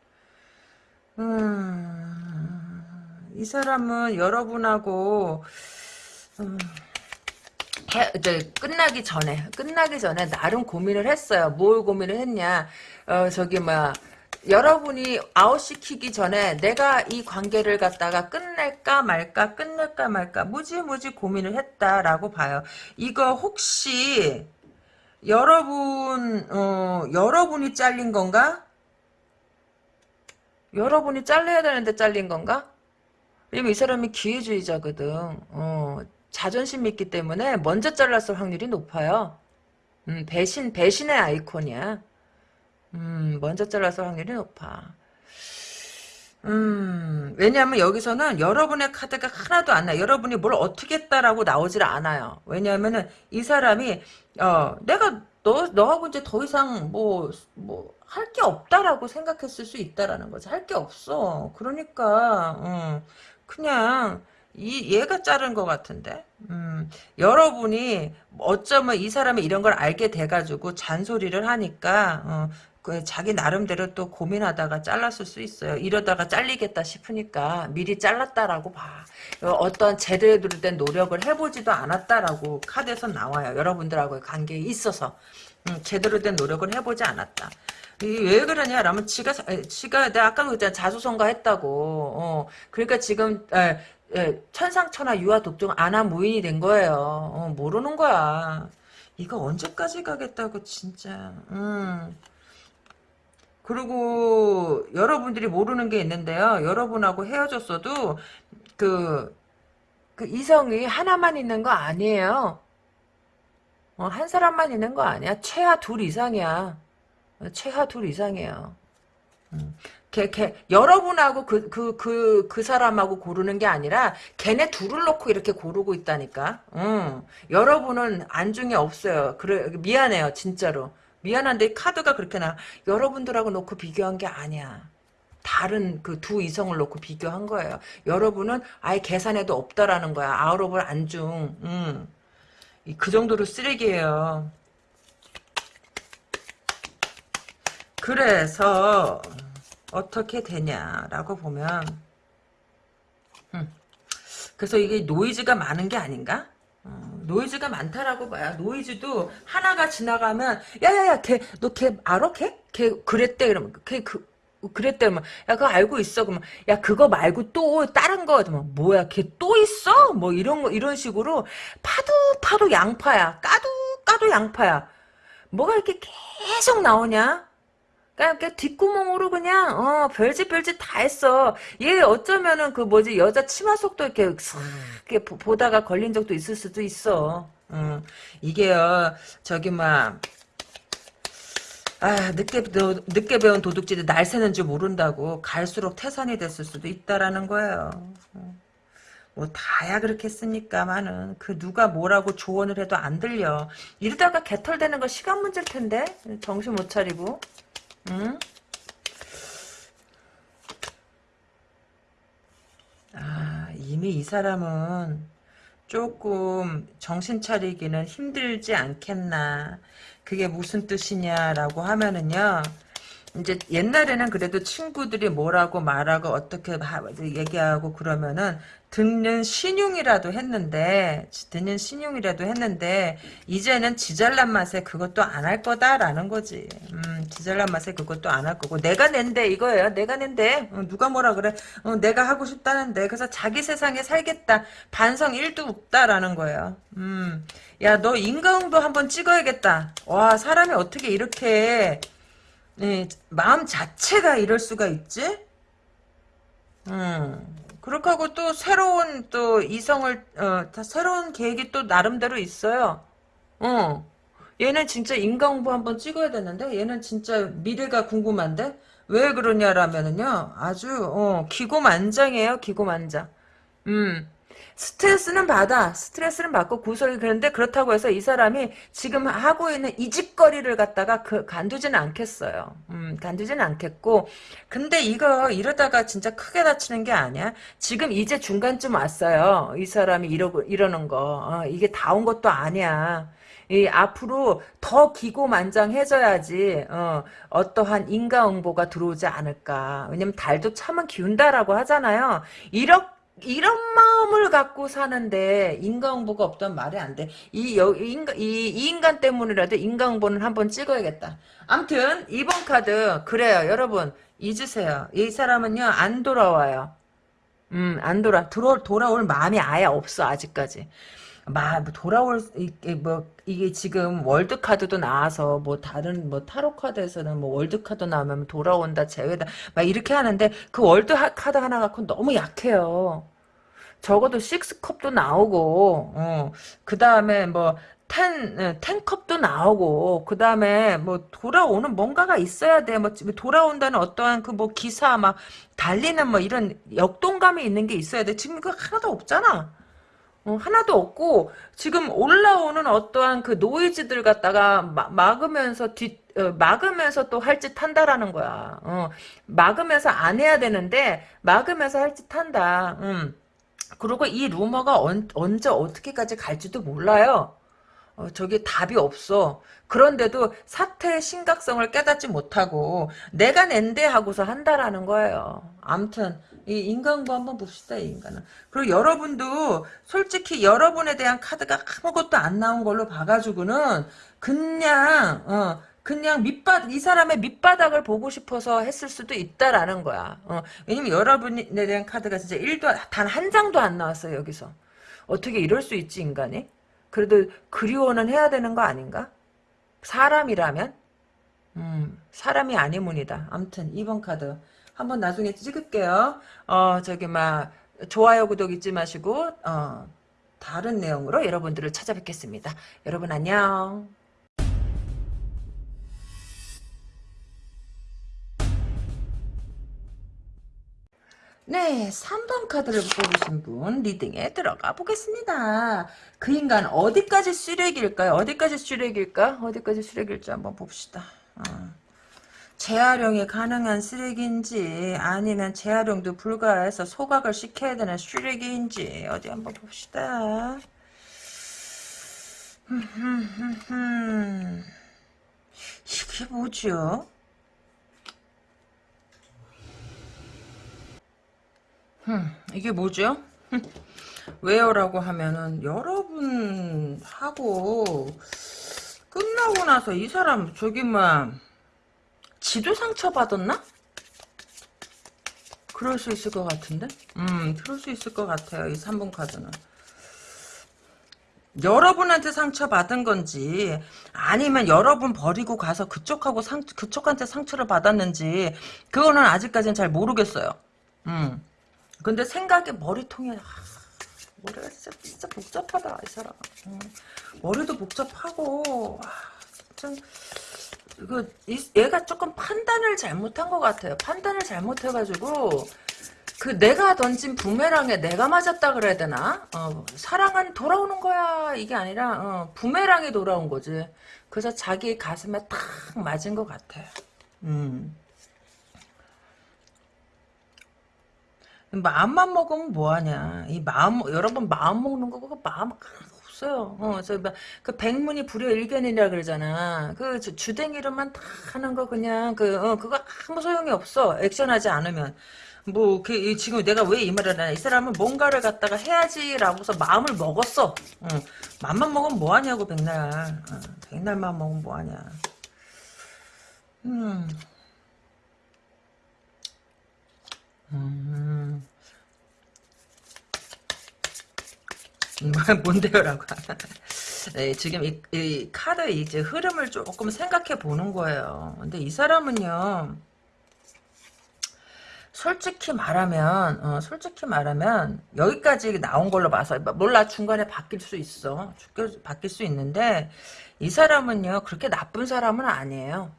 음, 이 사람은 여러분하고 음, 해, 이제 끝나기 전에 끝나기 전에 나름 고민을 했어요. 뭘 고민을 했냐? 어 저기 뭐 여러분이 아웃시키기 전에 내가 이 관계를 갖다가 끝낼까 말까 끝낼까 말까 무지무지 고민을 했다라고 봐요. 이거 혹시 여러분 어 여러분이 잘린 건가? 여러분이 잘려야 되는데 잘린 건가? 왜냐면 이 사람이 기회주의자거든. 어, 자존심 있기 때문에 먼저 잘랐을 확률이 높아요. 음, 배신, 배신의 아이콘이야. 음, 먼저 잘랐을 확률이 높아. 음, 왜냐하면 여기서는 여러분의 카드가 하나도 안 나. 여러분이 뭘 어떻게 했다라고 나오질 않아요. 왜냐하면은 이 사람이, 어, 내가 너, 너하고 이제 더 이상 뭐, 뭐, 할 게 없다라고 생각했을 수 있다라는 거지. 할 게 없어. 그러니까, 음, 그냥, 이 얘가 자른 것 같은데 음, 여러분이 어쩌면 이 사람이 이런 걸 알게 돼가지고 잔소리를 하니까 어, 그 자기 나름대로 또 고민하다가 잘랐을 수 있어요. 이러다가 잘리겠다 싶으니까 미리 잘랐다라고 봐. 어떤 제대로 된 노력을 해보지도 않았다라고 카드에서 나와요. 여러분들하고의 관계에 있어서 음, 제대로 된 노력을 해보지 않았다. 왜 그러냐? 라면 지가 지가 내가 아까 그랬잖아 자수성가 했다고. 어, 그러니까 지금 에, 예, 천상천하 유아 독종 아나 무인이 된 거예요. 어, 모르는 거야. 이거 언제까지 가겠다고 진짜. 음. 그리고 여러분들이 모르는 게 있는데요. 여러분하고 헤어졌어도 그, 그 이성이 하나만 있는 거 아니에요. 어, 한 사람만 있는 거 아니야. 최하 둘 이상이야. 최하 둘 이상이에요. 음. 걔, 걔, 여러분하고 그, 그, 그, 그 사람하고 고르는 게 아니라, 걔네 둘을 놓고 이렇게 고르고 있다니까. 응. 여러분은 안중에 없어요. 그래, 미안해요, 진짜로. 미안한데, 카드가 그렇게 나. 여러분들하고 놓고 비교한 게 아니야. 다른 그 두 이성을 놓고 비교한 거예요. 여러분은 아예 계산에도 없다라는 거야. 아우러블 안중. 응. 그 정도로 쓰레기예요. 그래서, 어떻게 되냐라고 보면 그래서 이게 노이즈가 많은 게 아닌가? 어, 노이즈가 많다라고 봐요. 노이즈도 하나가 지나가면 야야야 걔너걔 알아 걔? 걔 그랬대 그러면 걔그 그랬대 그러면 야 그거 알고 있어 그러면 야 그거 말고 또 다른 거 그러면 뭐야 걔 또 있어? 뭐 이런 거 이런 식으로 파도 파도 양파야 까도 까도 양파야 뭐가 이렇게 계속 나오냐? 그러니까 뒷구멍으로 그냥 어 별짓 별짓 다 했어. 얘 어쩌면은 그 뭐지 여자 치마 속도 이렇게 싹 이렇게 보- 보다가 걸린 적도 있을 수도 있어. 음 이게요 저기 막 아, 늦게, 너, 늦게 배운 도둑질이 날 새는 줄 모른다고 갈수록 태산이 됐을 수도 있다라는 거예요. 어. 뭐 다야 그렇겠습니까만은 그 누가 뭐라고 조언을 해도 안 들려. 이러다가 개털되는 거 시간 문제일 텐데 정신 못 차리고. 응? 아, 이미 이 사람은 조금 정신 차리기는 힘들지 않겠나. 그게 무슨 뜻이냐라고 하면은요. 이제 옛날에는 그래도 친구들이 뭐라고 말하고 어떻게 하- 얘기하고 그러면은 듣는 신용이라도 했는데 듣는 신용이라도 했는데 이제는 지잘난 맛에 그것도 안 할 거다라는 거지. 음, 지잘난 맛에 그것도 안 할 거고 내가 낸데 이거예요. 내가 낸데 어, 누가 뭐라 그래? 어, 내가 하고 싶다는데 그래서 자기 세상에 살겠다. 반성 1도 없다라는 거예요. 음, 야 너 인과응보 한번 찍어야겠다. 와 사람이 어떻게 이렇게 네, 마음 자체가 이럴 수가 있지? 음, 그렇게 하고 또 새로운 또 이성을, 어, 다 새로운 계획이 또 나름대로 있어요. 어. 얘는 진짜 인간공부 한번 찍어야 되는데, 얘는 진짜 미래가 궁금한데? 왜 그러냐라면은요, 아주, 어, 기고만장이에요, 기고만장. 음. 스트레스는 받아. 스트레스는 받고 구설이 그런데 그렇다고 해서 이 사람이 지금 하고 있는 이 짓거리를 갖다가 그 간두지는 않겠어요. 음, 간두지는 않겠고. 근데 이거 이러다가 진짜 크게 다치는 게 아니야. 지금 이제 중간쯤 왔어요. 이 사람이 이러고 이러는 거. 어, 이게 다 온 것도 아니야. 이 앞으로 더 기고만장해져야지 어, 어떠한 인과응보가 들어오지 않을까. 왜냐면 달도 참은 기운다라고 하잖아요. 이렇게 이런 마음을 갖고 사는데 인간응보가 없던 말이 안 돼. 이, 여, 이 인간, 이, 이 인간 때문이라도 인간응보는 한번 찍어야겠다. 암튼 2번 카드 그래요. 여러분 잊으세요. 이 사람은요 안 돌아와요. 음, 안 돌아. 돌아, 돌아올 마음이 아예 없어, 아직까지. 마, 뭐 돌아올, 이게 뭐, 이게 지금 월드카드도 나와서, 뭐, 다른, 뭐, 타로카드에서는 뭐, 월드카드 나오면 돌아온다, 재회다, 막 이렇게 하는데, 그 월드카드 하나 갖고 너무 약해요. 적어도 식스컵도 나오고, 어, 그 다음에 뭐, 텐, 어, 텐컵도 나오고, 그 다음에 뭐, 돌아오는 뭔가가 있어야 돼. 뭐, 돌아온다는 어떠한 그 뭐, 기사, 막, 달리는 뭐, 이런 역동감이 있는 게 있어야 돼. 지금 그거 하나도 없잖아. 어, 하나도 없고, 지금 올라오는 어떠한 그 노이즈들 갖다가 마, 막으면서 뒤, 어, 막으면서 또 할 짓 한다라는 거야. 어, 막으면서 안 해야 되는데, 막으면서 할 짓 한다. 음. 그리고 이 루머가 언, 언제 어떻게까지 갈지도 몰라요. 어, 저게 답이 없어. 그런데도 사태의 심각성을 깨닫지 못하고 내가 낸데 하고서 한다라는 거예요. 암튼 이 인간부 한번 봅시다 이 인간은. 그리고 여러분도 솔직히 여러분에 대한 카드가 아무것도 안 나온 걸로 봐가지고는 그냥 어, 그냥 밑바닥 이 사람의 밑바닥을 보고 싶어서 했을 수도 있다라는 거야. 어, 왜냐면 여러분에 대한 카드가 진짜 1도 단 한 장도 안 나왔어요 여기서. 어떻게 이럴 수 있지 인간이? 그래도 그리워는 해야 되는 거 아닌가? 사람이라면? 음, 사람이 아니문이다. 암튼 2번 카드 한번 나중에 찍을게요. 어, 저기 막 좋아요, 구독 잊지 마시고 어, 다른 내용으로 여러분들을 찾아뵙겠습니다. 여러분 안녕. 네, 3번 카드를 뽑으신 분 리딩에 들어가 보겠습니다. 그 인간 어디까지 쓰레기일까요? 어디까지 쓰레기일까? 어디까지 쓰레기일지 한번 봅시다. 어. 재활용이 가능한 쓰레기인지 아니면 재활용도 불가해서 소각을 시켜야 되는 쓰레기인지 어디 한번 봅시다. 이게 뭐죠? 흠, 이게 뭐죠? 흠, 왜요라고 하면은 여러분하고 끝나고 나서 이 사람 저기 뭐 지도 상처 받았나? 그럴 수 있을 것 같은데? 음, 그럴 수 있을 것 같아요. 이 3번 카드는. 여러분한테 상처 받은 건지 아니면 여러분 버리고 가서 그쪽하고 상 그쪽한테 상처를 받았는지 그거는 아직까지는 잘 모르겠어요. 음. 근데 생각에 머리통에 아, 머리가 진짜 진짜 복잡하다 이 사람. 음. 머리도 복잡하고 아, 진짜 이거 이- 얘가 조금 판단을 잘못한 것 같아요. 판단을 잘못해가지고 그 내가 던진 부메랑에 내가 맞았다 그래야 되나? 어, 사랑은 돌아오는 거야 이게 아니라 어, 부메랑이 돌아온 거지. 그래서 자기 가슴에 탁 맞은 것 같아. 음. 마음만 먹으면 뭐하냐. 이 마음, 여러분 마음 먹는 거, 그거 마음 하나도 없어요. 어, 저, 막그 백문이 불여일견이라 그러잖아. 그 주- 주댕이로만 다 하는 거 그냥, 그, 어, 그거 아무 소용이 없어. 액션하지 않으면. 뭐, 그, 이- 지금 내가 왜 이 말을 하냐. 이 사람은 뭔가를 갖다가 해야지라고서 마음을 먹었어. 어, 맘만 먹으면 뭐하냐고, 백날. 어, 백날만 먹으면 뭐하냐. 음. 음. 뭐, [laughs] 뭔데요라고. 네, 지금 이, 이 카드 이제 흐름을 조금 생각해 보는 거예요. 근데 이 사람은요, 솔직히 말하면, 어, 솔직히 말하면, 여기까지 나온 걸로 봐서, 몰라, 중간에 바뀔 수 있어. 바뀔 수 있는데, 이 사람은요, 그렇게 나쁜 사람은 아니에요.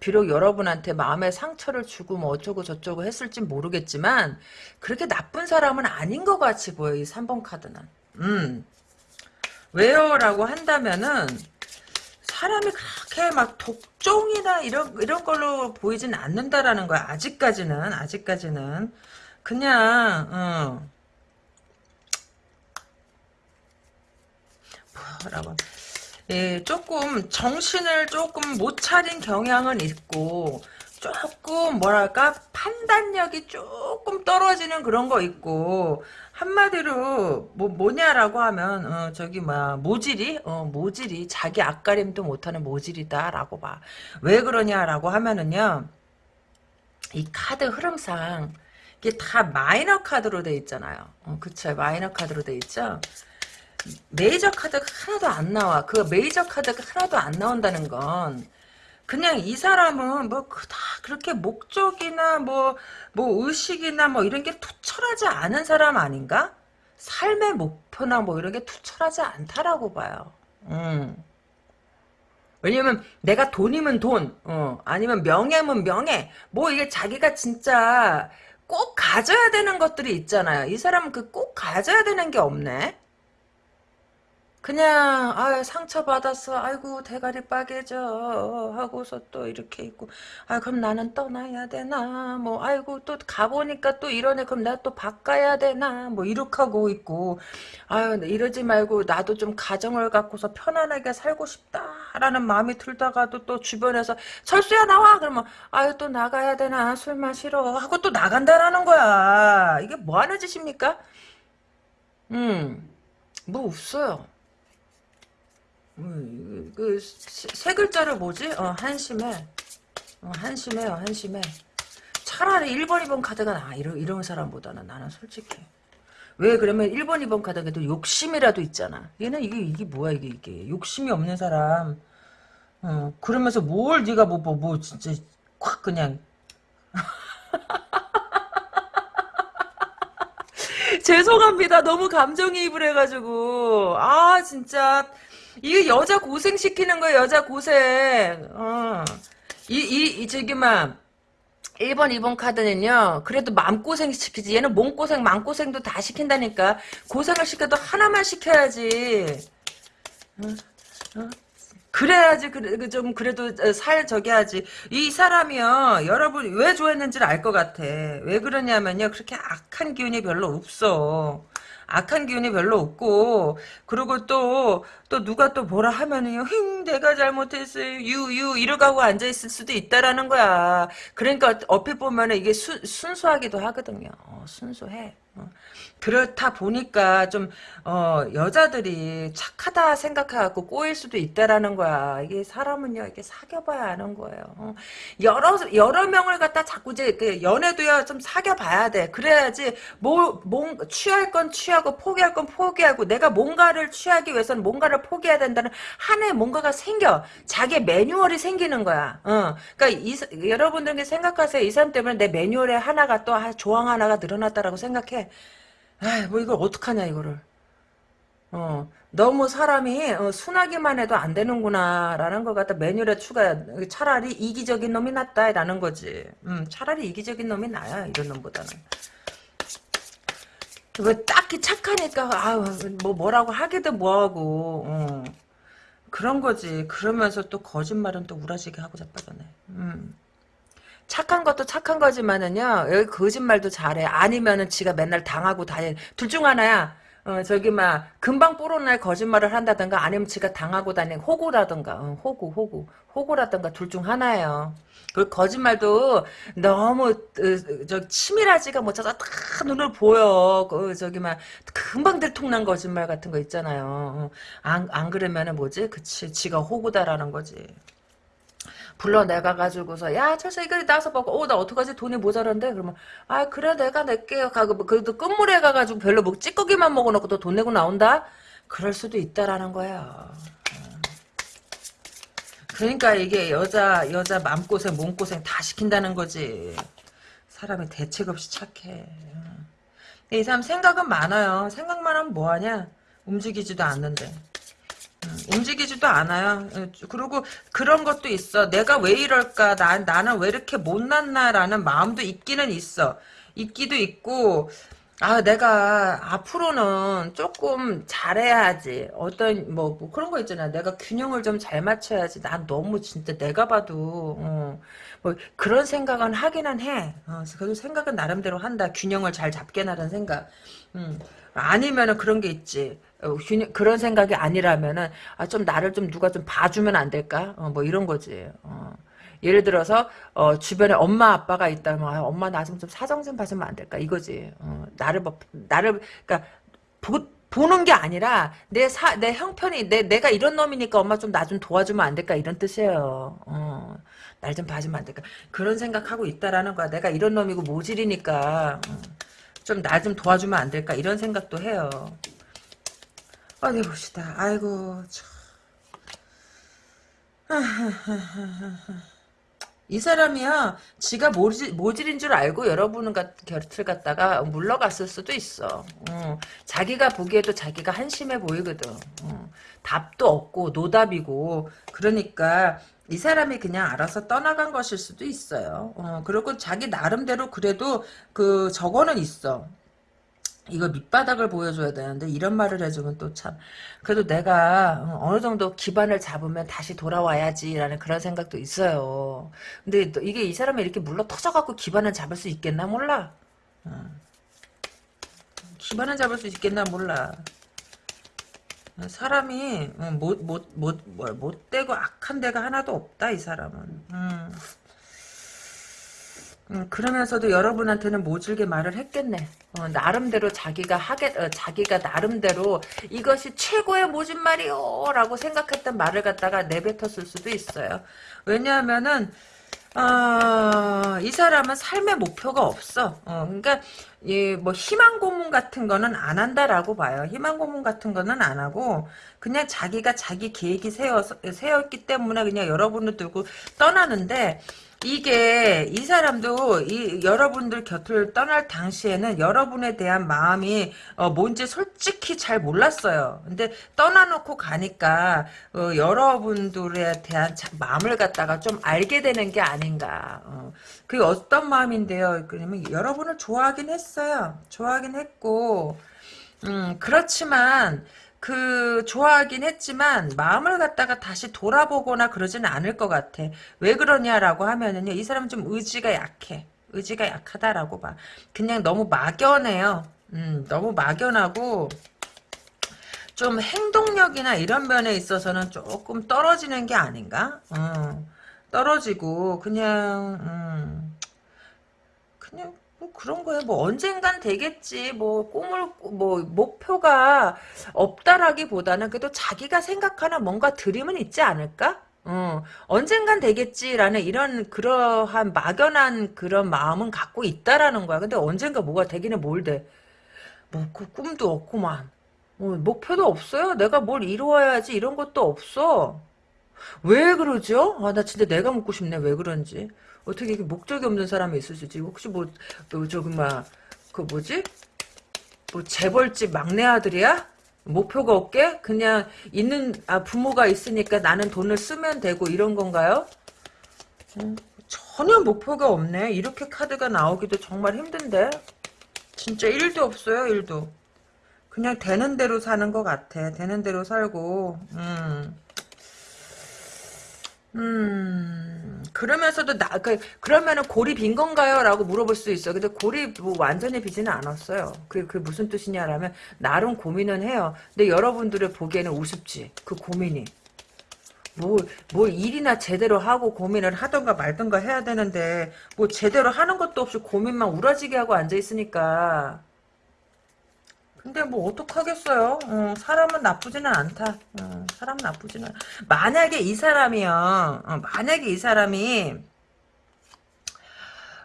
비록 여러분한테 마음에 상처를 주고 뭐 어쩌고 저쩌고 했을진 모르겠지만 그렇게 나쁜 사람은 아닌 것 같이 보여 이 3번 카드는 음 왜요? 라고 한다면은 사람이 그렇게 막 독종이나 이런 이런 걸로 보이진 않는다라는 거야 아직까지는 아직까지는 그냥 어. 뭐라고 예, 조금 정신을 조금 못 차린 경향은 있고 조금 뭐랄까 판단력이 조금 떨어지는 그런 거 있고 한마디로 뭐 뭐냐라고 하면 어, 저기 뭐야 모질이 어, 모질이 자기 앞가림도 못하는 모질이다라고 봐. 왜 그러냐라고 하면은요 이 카드 흐름상 이게 다 마이너 카드로 돼 있잖아요. 어, 그쵸 마이너 카드로 돼 있죠. 메이저 카드가 하나도 안 나와. 그 메이저 카드가 하나도 안 나온다는 건 그냥 이 사람은 뭐 다 그렇게 목적이나 뭐뭐 의식이나 뭐 이런 게 투철하지 않은 사람 아닌가? 삶의 목표나 뭐 이런 게 투철하지 않다라고 봐요. 음. 왜냐면 내가 돈이면 돈, 어, 아니면 명예면 명예, 뭐 이게 자기가 진짜 꼭 가져야 되는 것들이 있잖아요. 이 사람은 그 꼭 가져야 되는 게 없네. 그냥 아 상처 받았어 아이고 대가리 빠개져 하고서 또 이렇게 있고. 아 그럼 나는 떠나야 되나? 뭐 아이고 또 가보니까 또 이러네. 그럼 내가 또 바꿔야 되나? 뭐 이렇게 하고 있고. 아유 이러지 말고 나도 좀 가정을 갖고서 편안하게 살고 싶다라는 마음이 들다가도 또 주변에서 철수야 나와! 그러면 아유 또 나가야 되나? 술 마시러 하고 또 나간다라는 거야. 이게 뭐 하는 짓입니까? 음뭐 없어요 음, 그, 세, 세 글자를 뭐지? 어, 한심해. 어, 한심해요, 한심해. 차라리 1번, 2번 카드가 나, 이런, 이런 사람보다는 나는 솔직히. 왜 그러면 1번, 2번 카드에도 욕심이라도 있잖아. 얘는 이게, 이게 뭐야, 이게, 이게. 욕심이 없는 사람. 어, 그러면서 뭘 네가 뭐, 뭐, 뭐, 진짜, 확 그냥. [laughs] 죄송합니다. 너무 감정이입을 해가지고. 아, 진짜. 이게 여자 고생 시키는 거예요, 여자 고생. 어. 이, 이, 이, 저기, 막, 1번, 2번 카드는요, 그래도 마음고생 시키지. 얘는 몸고생, 마음고생도 다 시킨다니까. 고생을 시켜도 하나만 시켜야지. 어? 어? 그래야지, 그래, 그 좀, 그래도 살 저기 하지. 이 사람이요, 여러분 왜 좋아했는지를 알 것 같아. 왜 그러냐면요, 그렇게 악한 기운이 별로 없어. 악한 기운이 별로 없고 그리고 또 또 누가 또 뭐라 하면은요 힝 내가 잘못했어요. 유유 이러고 앉아 있을 수도 있다라는 거야. 그러니까 어필 보면은 이게 수, 순수하기도 하거든요. 어, 순수해. 어. 그렇다 보니까 좀 어, 여자들이 착하다 생각해갖고 꼬일 수도 있다라는 거야. 이게 사람은요 이게 사귀어봐야 아는 거예요. 어. 여러 여러 명을 갖다 자꾸 이제 그 연애도야 좀 사귀어봐야 돼. 그래야지 뭐 뭔 취할 건 취하고 포기할 건 포기하고 내가 뭔가를 취하기 위해서는 뭔가를 포기해야 된다는 한해 뭔가가 생겨 자기 매뉴얼이 생기는 거야. 어. 그러니까 이, 여러분들 생각하세요. 이 사람 때문에 내 매뉴얼에 하나가 또 조항 하나가 늘어났다라고 생각해. 아이, 뭐 이걸 어떡하냐, 이거를. 어, 너무 사람이 어, 순하기만 해도 안 되는구나 라는 걸 갖다 매뉴얼에 추가 차라리 이기적인 놈이 낫다 라는 거지 음, 차라리 이기적인 놈이 나야 이런 놈보다는 왜 딱히 착하니까 아우 뭐 뭐라고 하기도 뭐하고 어. 그런 거지 그러면서 또 거짓말은 또 우라지게 하고 자빠졌네 음. 착한 것도 착한 거지만은요 여기 거짓말도 잘해. 아니면은 지가 맨날 당하고 다니 둘중 하나야. 어 저기 막 금방 뽀로날 거짓말을 한다든가 아니면 지가 당하고 다니는 호구라든가 어, 호구 호구 호구라든가 둘 중 하나예요. 그 거짓말도 너무 어, 저 치밀하지가 못해서 다 눈을 보여. 그 저기 막 금방 들통난 거짓말 같은 거 있잖아요. 안, 안 그러면은 뭐지? 그치 지가 호구다라는 거지 불러내가 가지고서 야 철수 이거 나서 먹고 어나 어떡하지? 돈이 모자란데? 그러면 아 그래 내가 낼게요 가고 뭐 그래도 끝물에 가가지고 별로 뭐 찌꺼기만 먹어놓고 또 돈 내고 나온다? 그럴 수도 있다라는 거야 그러니까 이게 여자 여자 맘고생 몸고생 다 시킨다는 거지. 사람이 대책 없이 착해. 이 사람 생각은 많아요. 생각만 하면 뭐하냐? 움직이지도 않는데 움직이지도 않아요. 그리고 그런 것도 있어. 내가 왜 이럴까? 나, 나는 왜 이렇게 못났나라는 마음도 있기는 있어. 있기도 있고, 아, 내가 앞으로는 조금 잘해야지. 어떤, 뭐, 뭐 그런 거 있잖아. 내가 균형을 좀 잘 맞춰야지. 난 너무 진짜 내가 봐도, 어, 뭐, 그런 생각은 하기는 해. 어, 그래도 생각은 나름대로 한다. 균형을 잘 잡게 나는 생각. 음. 아니면은 그런 게 있지. 어, 그런 생각이 아니라면은 아, 좀 나를 좀 누가 좀 봐주면 안 될까? 어, 뭐 이런 거지. 어. 예를 들어서 어, 주변에 엄마 아빠가 있다면 아, 엄마 나 좀 좀 사정 좀 봐주면 안 될까? 이거지. 어, 나를 뭐, 나를 그러니까 보, 보는 게 아니라 내 사 내 형편이 내 내가 이런 놈이니까 엄마 좀 나좀 도와주면 안 될까? 이런 뜻이에요. 어. 날좀 봐주면 안 될까? 그런 생각하고 있다라는 거야. 내가 이런 놈이고 모질이니까 어. 좀나 좀 도와주면 안 될까? 이런 생각도 해요. 어디 봅시다. 아이고 참. 이 사람이야 지가 모질, 모질인 줄 알고 여러분은 곁을 갖다가 물러갔을 수도 있어. 어, 자기가 보기에도 자기가 한심해 보이거든. 어, 답도 없고 노답이고. 그러니까 이 사람이 그냥 알아서 떠나간 것일 수도 있어요. 어, 그리고 자기 나름대로 그래도 그 저거는 있어 이거 밑바닥을 보여줘야 되는데 이런 말을 해주면 또 참 그래도 내가 어느 정도 기반을 잡으면 다시 돌아와야지라는 그런 생각도 있어요. 근데 이게 이 사람이 이렇게 물러 터져갖고 기반을 잡을 수 있겠나 몰라. 어. 기반을 잡을 수 있겠나 몰라. 사람이 못못못 뭐, 못되고 악한 데가 하나도 없다 이 사람은. 음. 음, 그러면서도 여러분한테는 모질게 말을 했겠네. 어, 나름대로 자기가 하게, 어, 자기가 나름대로 이것이 최고의 모진말이요! 라고 생각했던 말을 갖다가 내뱉었을 수도 있어요. 왜냐하면은, 어, 이 사람은 삶의 목표가 없어. 어, 그러니까, 예, 뭐, 희망 고문 같은 거는 안 한다라고 봐요. 희망 고문 같은 거는 안 하고, 그냥 자기가 자기 계획이 세워, 세웠기 때문에 그냥 여러분을 두고 떠나는데, 이게 이 사람도 이 여러분들 곁을 떠날 당시에는 여러분에 대한 마음이 어, 뭔지 솔직히 잘 몰랐어요. 근데 떠나놓고 가니까 어, 여러분들에 대한 자, 마음을 갖다가 좀 알게 되는 게 아닌가. 어, 그게 어떤 마음인데요. 그러면 여러분을 좋아하긴 했어요. 좋아하긴 했고 음, 그렇지만 그 좋아하긴 했지만 마음을 갖다가 다시 돌아보거나 그러지는 않을 것 같아. 왜 그러냐라고 하면은요. 이 사람은 좀 의지가 약해. 의지가 약하다라고 봐. 그냥 너무 막연해요. 음, 너무 막연하고 좀 행동력이나 이런 면에 있어서는 조금 떨어지는 게 아닌가? 어, 떨어지고 그냥 음, 뭐 그런 거예요. 뭐 언젠간 되겠지. 뭐 꿈을 뭐 목표가 없다라기보다는 그래도 자기가 생각하는 뭔가 드림은 있지 않을까? 어, 언젠간 되겠지라는 이런 그러한 막연한 그런 마음은 갖고 있다라는 거야. 근데 언젠가 뭐가 되기는 뭘 돼. 뭐 그 꿈도 없구만. 어, 목표도 없어요. 내가 뭘 이루어야지 이런 것도 없어. 왜 그러죠? 아, 나 진짜 내가 묻고 싶네. 왜 그런지. 어떻게 이렇게 목적이 없는 사람이 있을 수 있지? 혹시 뭐, 뭐 저기, 막, 그 뭐지? 뭐, 재벌집 막내 아들이야? 목표가 없게? 그냥 있는, 아, 부모가 있으니까 나는 돈을 쓰면 되고 이런 건가요? 음, 전혀 목표가 없네. 이렇게 카드가 나오기도 정말 힘든데. 진짜 1도 없어요, 1도. 그냥 되는 대로 사는 것 같아. 되는 대로 살고, 음. 음, 그러면서도 나, 그, 그러면은 골이 빈 건가요? 라고 물어볼 수 있어. 근데 골이 뭐 완전히 비지는 않았어요. 그, 그 무슨 뜻이냐라면, 나름 고민은 해요. 근데 여러분들의 보기에는 우습지. 그 고민이. 뭐, 뭐 일이나 제대로 하고 고민을 하던가 말던가 해야 되는데, 뭐 제대로 하는 것도 없이 고민만 우라지게 하고 앉아있으니까. 근데 뭐 어떡하겠어요. 어, 사람은 나쁘지는 않다. 어, 사람 나쁘지는 않... 만약에 이 사람이요. 어, 만약에 이 사람이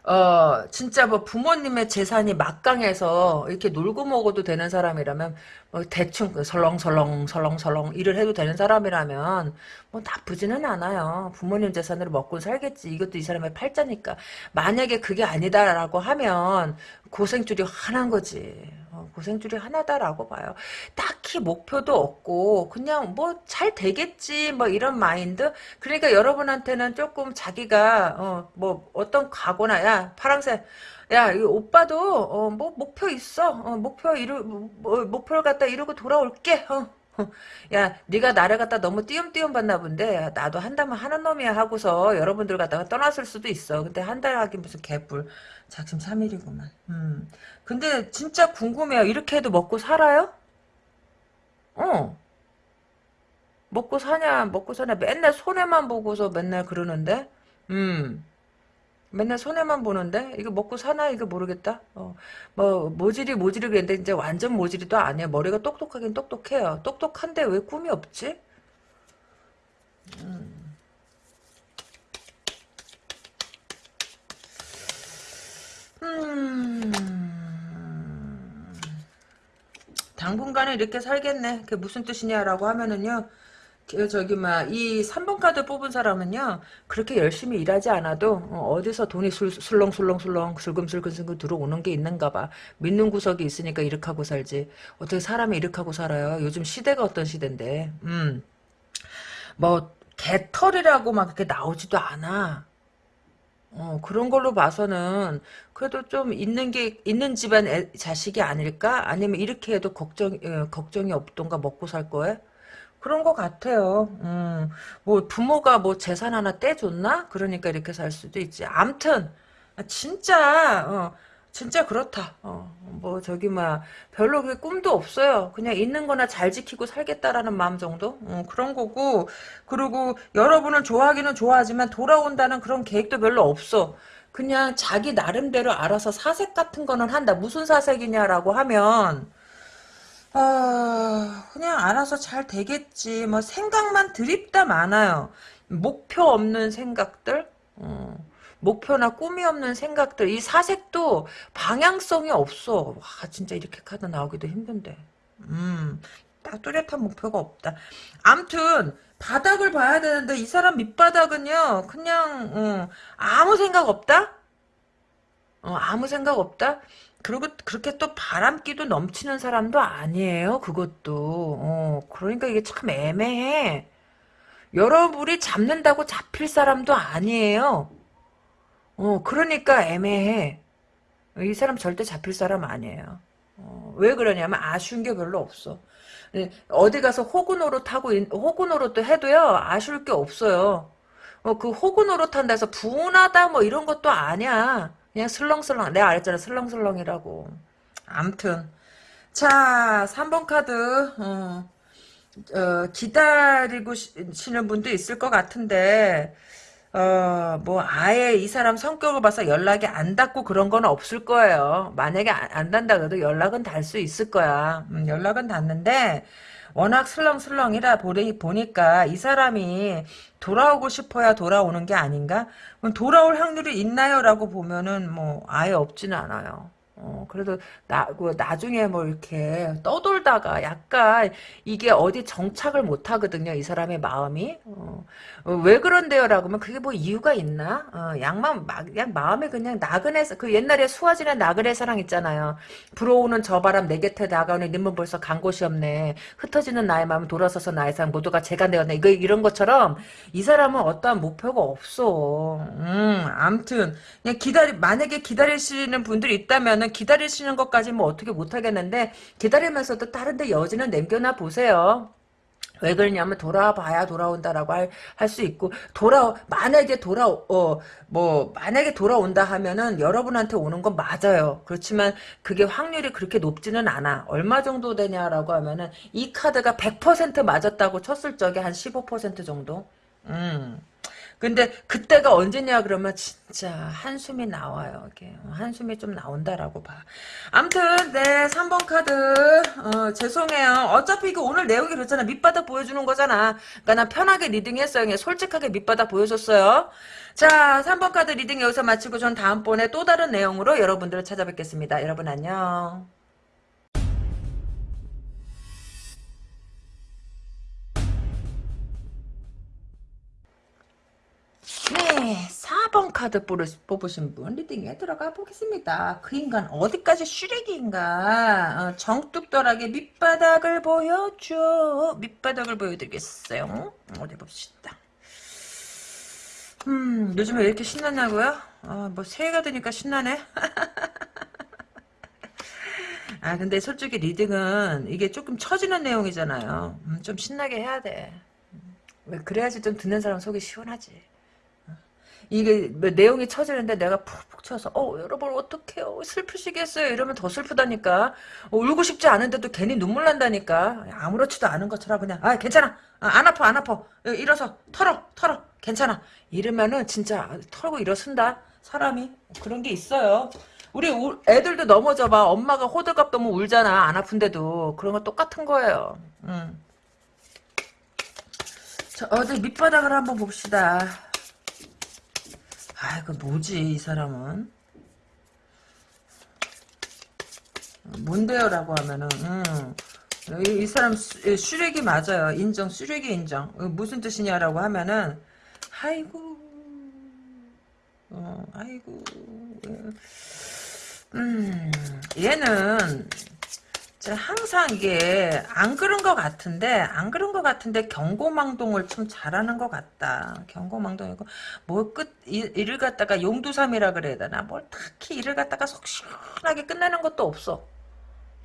어 진짜 뭐 부모님의 재산이 막강해서 이렇게 놀고 먹어도 되는 사람이라면 뭐 대충 그 설렁설렁 설렁설렁 일을 해도 되는 사람이라면 뭐 나쁘지는 않아요. 부모님 재산으로 먹고 살겠지. 이것도 이 사람의 팔자니까. 만약에 그게 아니다라고 하면 고생줄이 화난 거지. 어, 고생줄이 하나다라고 봐요. 딱히 목표도 없고 그냥 뭐 잘 되겠지 뭐 이런 마인드. 그러니까 여러분한테는 조금 자기가 어, 뭐 어떤 각오나 야 파랑새 야, 이 오빠도 어, 뭐 목표 있어. 어, 목표 이루 뭐, 목표를 갖다 이루고 돌아올게. 어. 어. [laughs] 야, 네가 나를 갖다 너무 띄엄띄엄 봤나 본데 나도 한다면 하는 놈이야 하고서 여러분들 갖다가 떠났을 수도 있어. 근데 한 달 하긴 무슨 개뿔. 자, 지금 3일이구만. 음. 근데 진짜 궁금해요. 이렇게 해도 먹고 살아요? 어. 먹고 사냐, 먹고 사냐. 맨날 손해만 보고서 맨날 그러는데. 음. 맨날 손해만 보는데 이거 먹고 사나 이거 모르겠다. 어, 뭐 모질이 모질이 그랬는데 이제 완전 모질이도 아니에요. 머리가 똑똑하긴 똑똑해요. 똑똑한데 왜 꿈이 없지? 음. 음. 당분간은 이렇게 살겠네. 그게 무슨 뜻이냐라고 하면은요. 그 저기 막이 3번 카드 뽑은 사람은요 그렇게 열심히 일하지 않아도 어, 디서 돈이 술, 술렁술렁술렁 슬금슬금슬금 들어오는 게 있는가 봐. 믿는 구석이 있으니까 이렇게 하고 살지. 어떻게 사람이 이렇게 하고 살아요? 요즘 시대가 어떤 시대인데. 음뭐 개털이라고 막 이렇게 나오지도 않아. 어, 그런 걸로 봐서는 그래도 좀 있는 게 있는 집안 애, 자식이 아닐까? 아니면 이렇게 해도 걱정 어, 걱정이 없던가 먹고 살 거에? 그런 것 같아요. 음, 뭐 부모가 뭐 재산 하나 떼줬나? 그러니까 이렇게 살 수도 있지. 암튼 진짜 어, 진짜 그렇다. 어, 뭐 저기 막 별로 그 꿈도 없어요. 그냥 있는 거나 잘 지키고 살겠다라는 마음 정도? 어, 그런 거고 그리고 여러분은 좋아하기는 좋아하지만 돌아온다는 그런 계획도 별로 없어. 그냥 자기 나름대로 알아서 사색 같은 거는 한다. 무슨 사색이냐라고 하면 아, 그냥 알아서 잘 되겠지. 뭐 생각만 드립다 많아요. 목표 없는 생각들, 어, 목표나 꿈이 없는 생각들. 이 사색도 방향성이 없어. 와, 진짜 이렇게 카드 나오기도 힘든데. 음, 딱 뚜렷한 목표가 없다. 암튼 바닥을 봐야 되는데 이 사람 밑바닥은요, 그냥 어, 아무 생각 없다. 어, 아무 생각 없다. 그리고 그렇게 또 바람기도 넘치는 사람도 아니에요. 그것도. 어, 그러니까 이게 참 애매해. 여러분이 잡는다고 잡힐 사람도 아니에요. 어, 그러니까 애매해. 이 사람 절대 잡힐 사람 아니에요. 어, 왜 그러냐면 아쉬운 게 별로 없어. 예, 어디 가서 호구 노릇하고 호구 노릇도 해도요 아쉬울 게 없어요. 어, 그 호구 노릇한다 해서 분하다 뭐 이런 것도 아니야. 그냥 슬렁슬렁 내가 알았잖아 슬렁슬렁이라고 암튼 자, 3번 카드, 어, 어, 기다리고 시는 분도 있을 것 같은데, 어, 뭐, 아예 이 사람 성격을 봐서 연락이 안 닿고 그런 건 없을 거예요. 만약에 안, 안 닿는다 그래도 연락은 닿을 수 있을 거야. 음, 연락은 닿는데, 워낙 슬렁슬렁이라 보니, 보니까 이 사람이 돌아오고 싶어야 돌아오는 게 아닌가? 돌아올 확률이 있나요? 라고 보면은 뭐, 아예 없지는 않아요. 어, 그래도, 나, 그, 나중에 뭐, 이렇게 떠돌다가 약간, 이게 어디 정착을 못 하거든요, 이 사람의 마음이. 어, 어, 왜 그런데요? 라고 하면, 그게 뭐 이유가 있나? 어, 양만, 막, 그냥 마음에 그냥 나그네, 그 옛날에 수아진의 나그네 사랑 있잖아요. 불어오는 저 바람 내 곁에 다가오니 님은 벌써 간 곳이 없네. 흩어지는 나의 마음 돌아서서 나의 삶 모두가 제가 되었네. 이거, 이런 것처럼, 이 사람은 어떠한 목표가 없어. 음, 암튼, 그냥 기다리, 만약에 기다리시는 분들이 있다면은, 기다리시는 것까지 뭐 어떻게 못하겠는데 기다리면서도 다른 데 여지는 남겨놔 보세요. 왜 그러냐면 돌아봐야 돌아온다라고 할 수 있고 돌아 만약에 돌아 어 뭐 만약에 돌아온다 하면은 여러분한테 오는 건 맞아요. 그렇지만 그게 확률이 그렇게 높지는 않아. 얼마 정도 되냐라고 하면은 이 카드가 100% 맞았다고 쳤을 적에 한 15% 정도. 음. 근데 그때가 언제냐 그러면 진짜 한숨이 나와요. 이게 한숨이 좀 나온다라고 봐. 아무튼 네 3번 카드 어, 죄송해요. 어차피 이거 오늘 내용이 그렇잖아. 밑바닥 보여주는 거잖아. 그러니까 난 편하게 리딩했어요. 그냥 솔직하게 밑바닥 보여줬어요. 자 3번 카드 리딩 여기서 마치고 전 다음번에 또 다른 내용으로 여러분들을 찾아뵙겠습니다. 여러분 안녕. 네, 4번 카드 뽑으신 분 리딩에 들어가 보겠습니다. 그 인간 어디까지 슈렉인가? 어, 정뚝떨하게 밑바닥을 보여줘. 밑바닥을 보여드리겠어요. 어디 봅시다. 음, 요즘에 왜 이렇게 신나냐고요? 어, 뭐 새해가 되니까 신나네. [laughs] 아 근데 솔직히 리딩은 이게 조금 처지는 내용이잖아요. 음, 좀 신나게 해야 돼. 음, 왜 그래야지 좀 듣는 사람 속이 시원하지. 이게 뭐 내용이 처지는데 내가 푹푹 쳐서 어 여러분 어떡해요? 슬프시겠어요? 이러면 더 슬프다니까. 어, 울고 싶지 않은데도 괜히 눈물 난다니까. 아무렇지도 않은 것처럼 그냥 아 괜찮아. 아, 안 아파 안 아파. 일어서. 털어 털어. 괜찮아. 이러면은 진짜 털고 일어선다. 사람이 그런 게 있어요. 우리 우, 애들도 넘어져 봐. 엄마가 호들갑 너무 울잖아. 안 아픈데도. 그런 거 똑같은 거예요. 음. 자, 어디 밑바닥을 한번 봅시다 아이고 뭐지 이 사람은? 뭔데요 라고 하면은 음, 이, 이, 사람 수, 슈렉이 맞아요. 인정 슈렉이 인정. 무슨 뜻이냐라고 하면은 아이고 어, 아이고 음 얘는 항상 이게 안 그런 것 같은데 안 그런 것 같은데 경고망동을 좀 잘하는 것 같다. 경고망동이고 뭐끝 일을 갖다가 용두삼이라 그래야 되나 뭘 딱히 일을 갖다가 속 시원하게 끝내는 것도 없어.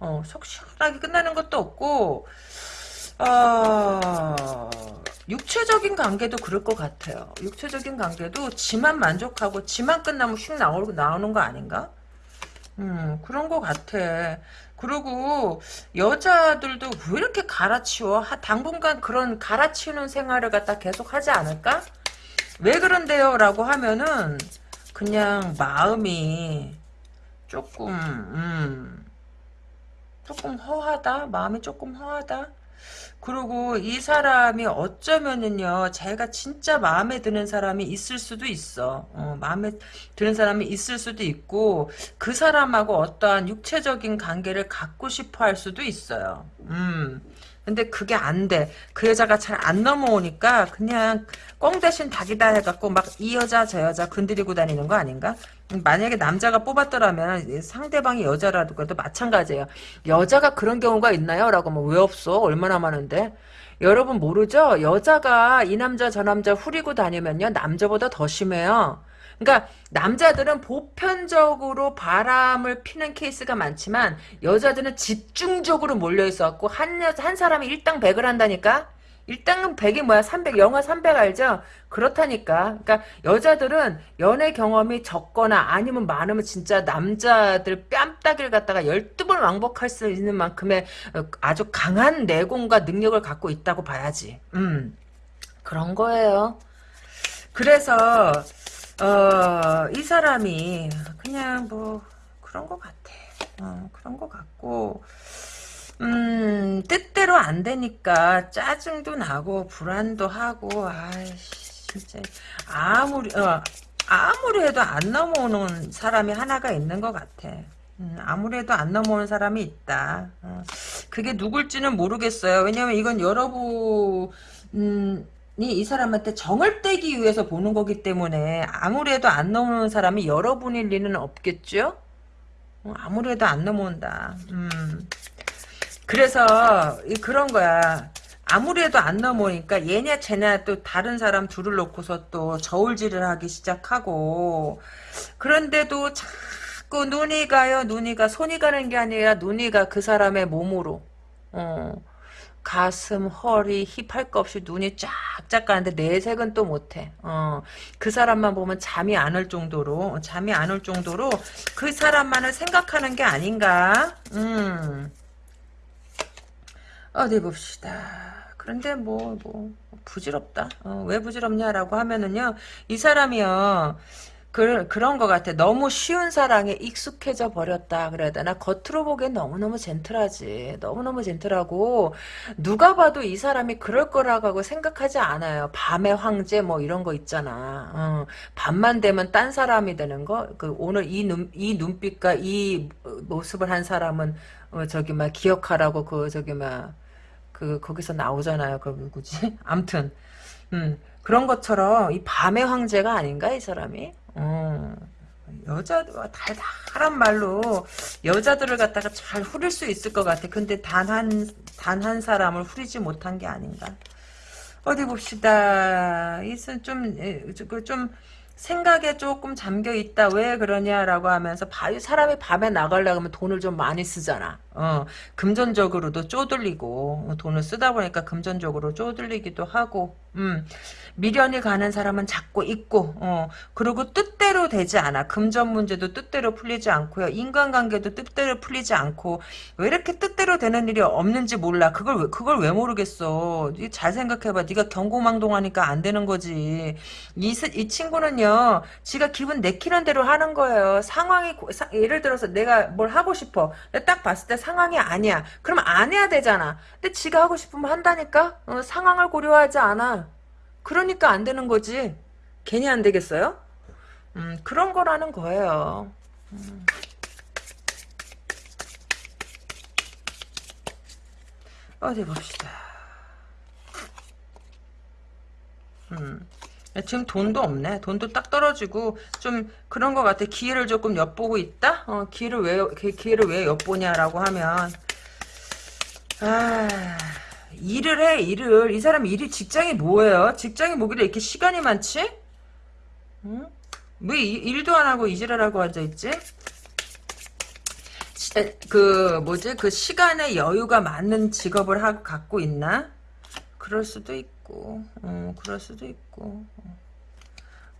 어, 속 시원하게 끝내는 것도 없고 어, 육체적인 관계도 그럴 것 같아요. 육체적인 관계도 지만 만족하고 지만 끝나면 휙 나오는, 나오는 거 아닌가? 음, 그런 것 같아. 그리고 여자들도 왜 이렇게 갈아치워? 당분간 그런 갈아치우는 생활을 갖다 계속 하지 않을까? 왜 그런데요? 라고 하면은 그냥 마음이 조금 음, 조금 허하다? 마음이 조금 허하다? 그리고 이 사람이 어쩌면은요, 자기가 진짜 마음에 드는 사람이 있을 수도 있어. 어, 마음에 드는 사람이 있을 수도 있고, 그 사람하고 어떠한 육체적인 관계를 갖고 싶어 할 수도 있어요. 음. 근데 그게 안 돼. 그 여자가 잘 안 넘어오니까 그냥 꽁 대신 닭이다 해갖고 막 이 여자 저 여자 건드리고 다니는 거 아닌가? 만약에 남자가 뽑았더라면 상대방이 여자라도 그래도 마찬가지예요. 여자가 그런 경우가 있나요? 라고 하면 왜 없어? 얼마나 많은데? 여러분 모르죠? 여자가 이 남자 저 남자 후리고 다니면요. 남자보다 더 심해요. 그러니까 남자들은 보편적으로 바람을 피는 케이스가 많지만 여자들은 집중적으로 몰려 있어갖고 한, 한 사람이 일당 백을 한다니까? 일당은 100이 뭐야? 300 영화 300 알죠? 그렇다니까. 그러니까 여자들은 연애 경험이 적거나 아니면 많으면 진짜 남자들 뺨따기를 갖다가 12번 왕복할 수 있는 만큼의 어, 아주 강한 내공과 능력을 갖고 있다고 봐야지. 음. 그런 거예요. 그래서 어, 이 사람이 그냥 뭐 그런 것 같아 어, 그런 것 같고 음, 뜻대로 안 되니까 짜증도 나고 불안도 하고 아이씨 진짜 아무리 어, 아무리 해도 안 넘어오는 사람이 하나가 있는 것 같아. 음, 아무리 해도 안 넘어오는 사람이 있다. 어, 그게 누굴지는 모르겠어요. 왜냐면 이건 여러분 음, 이 사람한테 정을 떼기 위해서 보는 거기 때문에 아무래도 안 넘어오는 사람이 여러분일 리는 없겠죠? 어, 아무래도 안 넘어온다. 음. 그래서 그런 거야. 아무래도 안 넘어오니까 얘냐 쟤냐 또 다른 사람 둘을 놓고서 또 저울질을 하기 시작하고 그런데도 자꾸 눈이 가요 눈이 가 손이 가는 게 아니라 눈이 가 그 사람의 몸으로 어. 가슴, 허리, 힙할거 없이 눈이 쫙쫙 가는데 내색은 또 못해. 어, 그 사람만 보면 잠이 안 올 정도로, 잠이 안 올 정도로 그 사람만을 생각하는 게 아닌가? 음. 어디 봅시다. 그런데 뭐, 뭐, 부질없다. 어, 왜 부질없냐라고 하면은요, 이 사람이요, 그, 그런 것 같아. 너무 쉬운 사랑에 익숙해져 버렸다. 그래야 되나? 겉으로 보기엔 너무너무 젠틀하지. 너무너무 젠틀하고, 누가 봐도 이 사람이 그럴 거라고 생각하지 않아요. 밤의 황제 뭐 이런 거 있잖아. 어, 밤만 되면 딴 사람이 되는 거? 그, 오늘 이 눈, 이 눈빛과 이 모습을 한 사람은, 어, 저기, 막, 기억하라고, 그, 저기, 막, 그 거기서 나오잖아요. 그 누구지? [laughs] 암튼 음, 그런 것처럼 이 밤의 황제가 아닌가 이 사람이? 어, 여자 달달한 말로 여자들을 갖다가 잘 후릴 수 있을 것 같아. 근데 단 한 단 한 사람을 후리지 못한 게 아닌가. 어디 봅시다. 이슨 좀좀 생각에 조금 잠겨 있다. 왜 그러냐라고 하면서 사람이 밤에 나가려고 하면 돈을 좀 많이 쓰잖아. 어, 금전적으로도 쪼들리고 돈을 쓰다 보니까 금전적으로 쪼들리기도 하고 음, 미련이 가는 사람은 자꾸 있고 어, 그리고 뜻대로 되지 않아. 금전 문제도 뜻대로 풀리지 않고요. 인간관계도 뜻대로 풀리지 않고. 왜 이렇게 뜻대로 되는 일이 없는지 몰라. 그걸 왜, 그걸 왜 모르겠어? 잘 생각해봐. 네가 경고망동하니까 안 되는 거지. 이, 이 친구는요 지가 기분 내키는 대로 하는 거예요. 상황이 예를 들어서 내가 뭘 하고 싶어. 딱 봤을 때 상황이 아니야. 그럼 안 해야 되잖아. 근데 지가 하고 싶으면 한다니까? 어, 상황을 고려하지 않아. 그러니까 안 되는 거지. 괜히 안 되겠어요? 음, 그런 거라는 거예요. 음. 어디 봅시다. 음. 지금 돈도 없네. 돈도 딱 떨어지고 좀 그런 것 같아. 기회를 조금 엿보고 있다. 어, 기회를 왜 기회를 왜 엿보냐라고 하면 아 일을 해 일을 이 사람 일이 직장이 뭐예요? 직장이 뭐길래 이렇게 시간이 많지? 응? 왜 일도 안 하고 이지랄하고 앉아있지? 그 뭐지 그 시간의 여유가 많은 직업을 하, 갖고 있나? 그럴 수도 있고, 어, 그럴 수도 있고.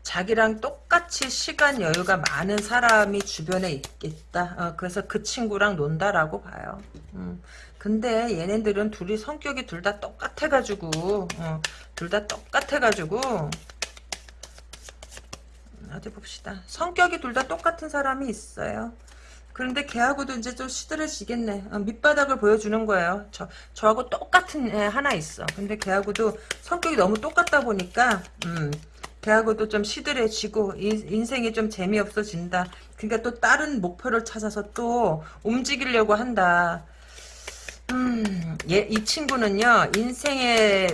자기랑 똑같이 시간 여유가 많은 사람이 주변에 있겠다. 어, 그래서 그 친구랑 논다라고 봐요. 음. 근데 얘네들은 둘이 성격이 둘 다 똑같아가지고, 어, 둘다 똑같아가지고, 어디 봅시다. 성격이 둘 다 똑같은 사람이 있어요. 그런데 걔하고도 이제 좀 시들해지겠네. 어, 밑바닥을 보여주는 거예요. 저, 저하고 똑같은 애 하나 있어. 근데 걔하고도 성격이 너무 똑같다 보니까, 음, 걔하고도 좀 시들해지고, 인, 인생이 좀 재미없어진다. 그러니까 또 다른 목표를 찾아서 또 움직이려고 한다. 음, 예, 이 친구는요, 인생에,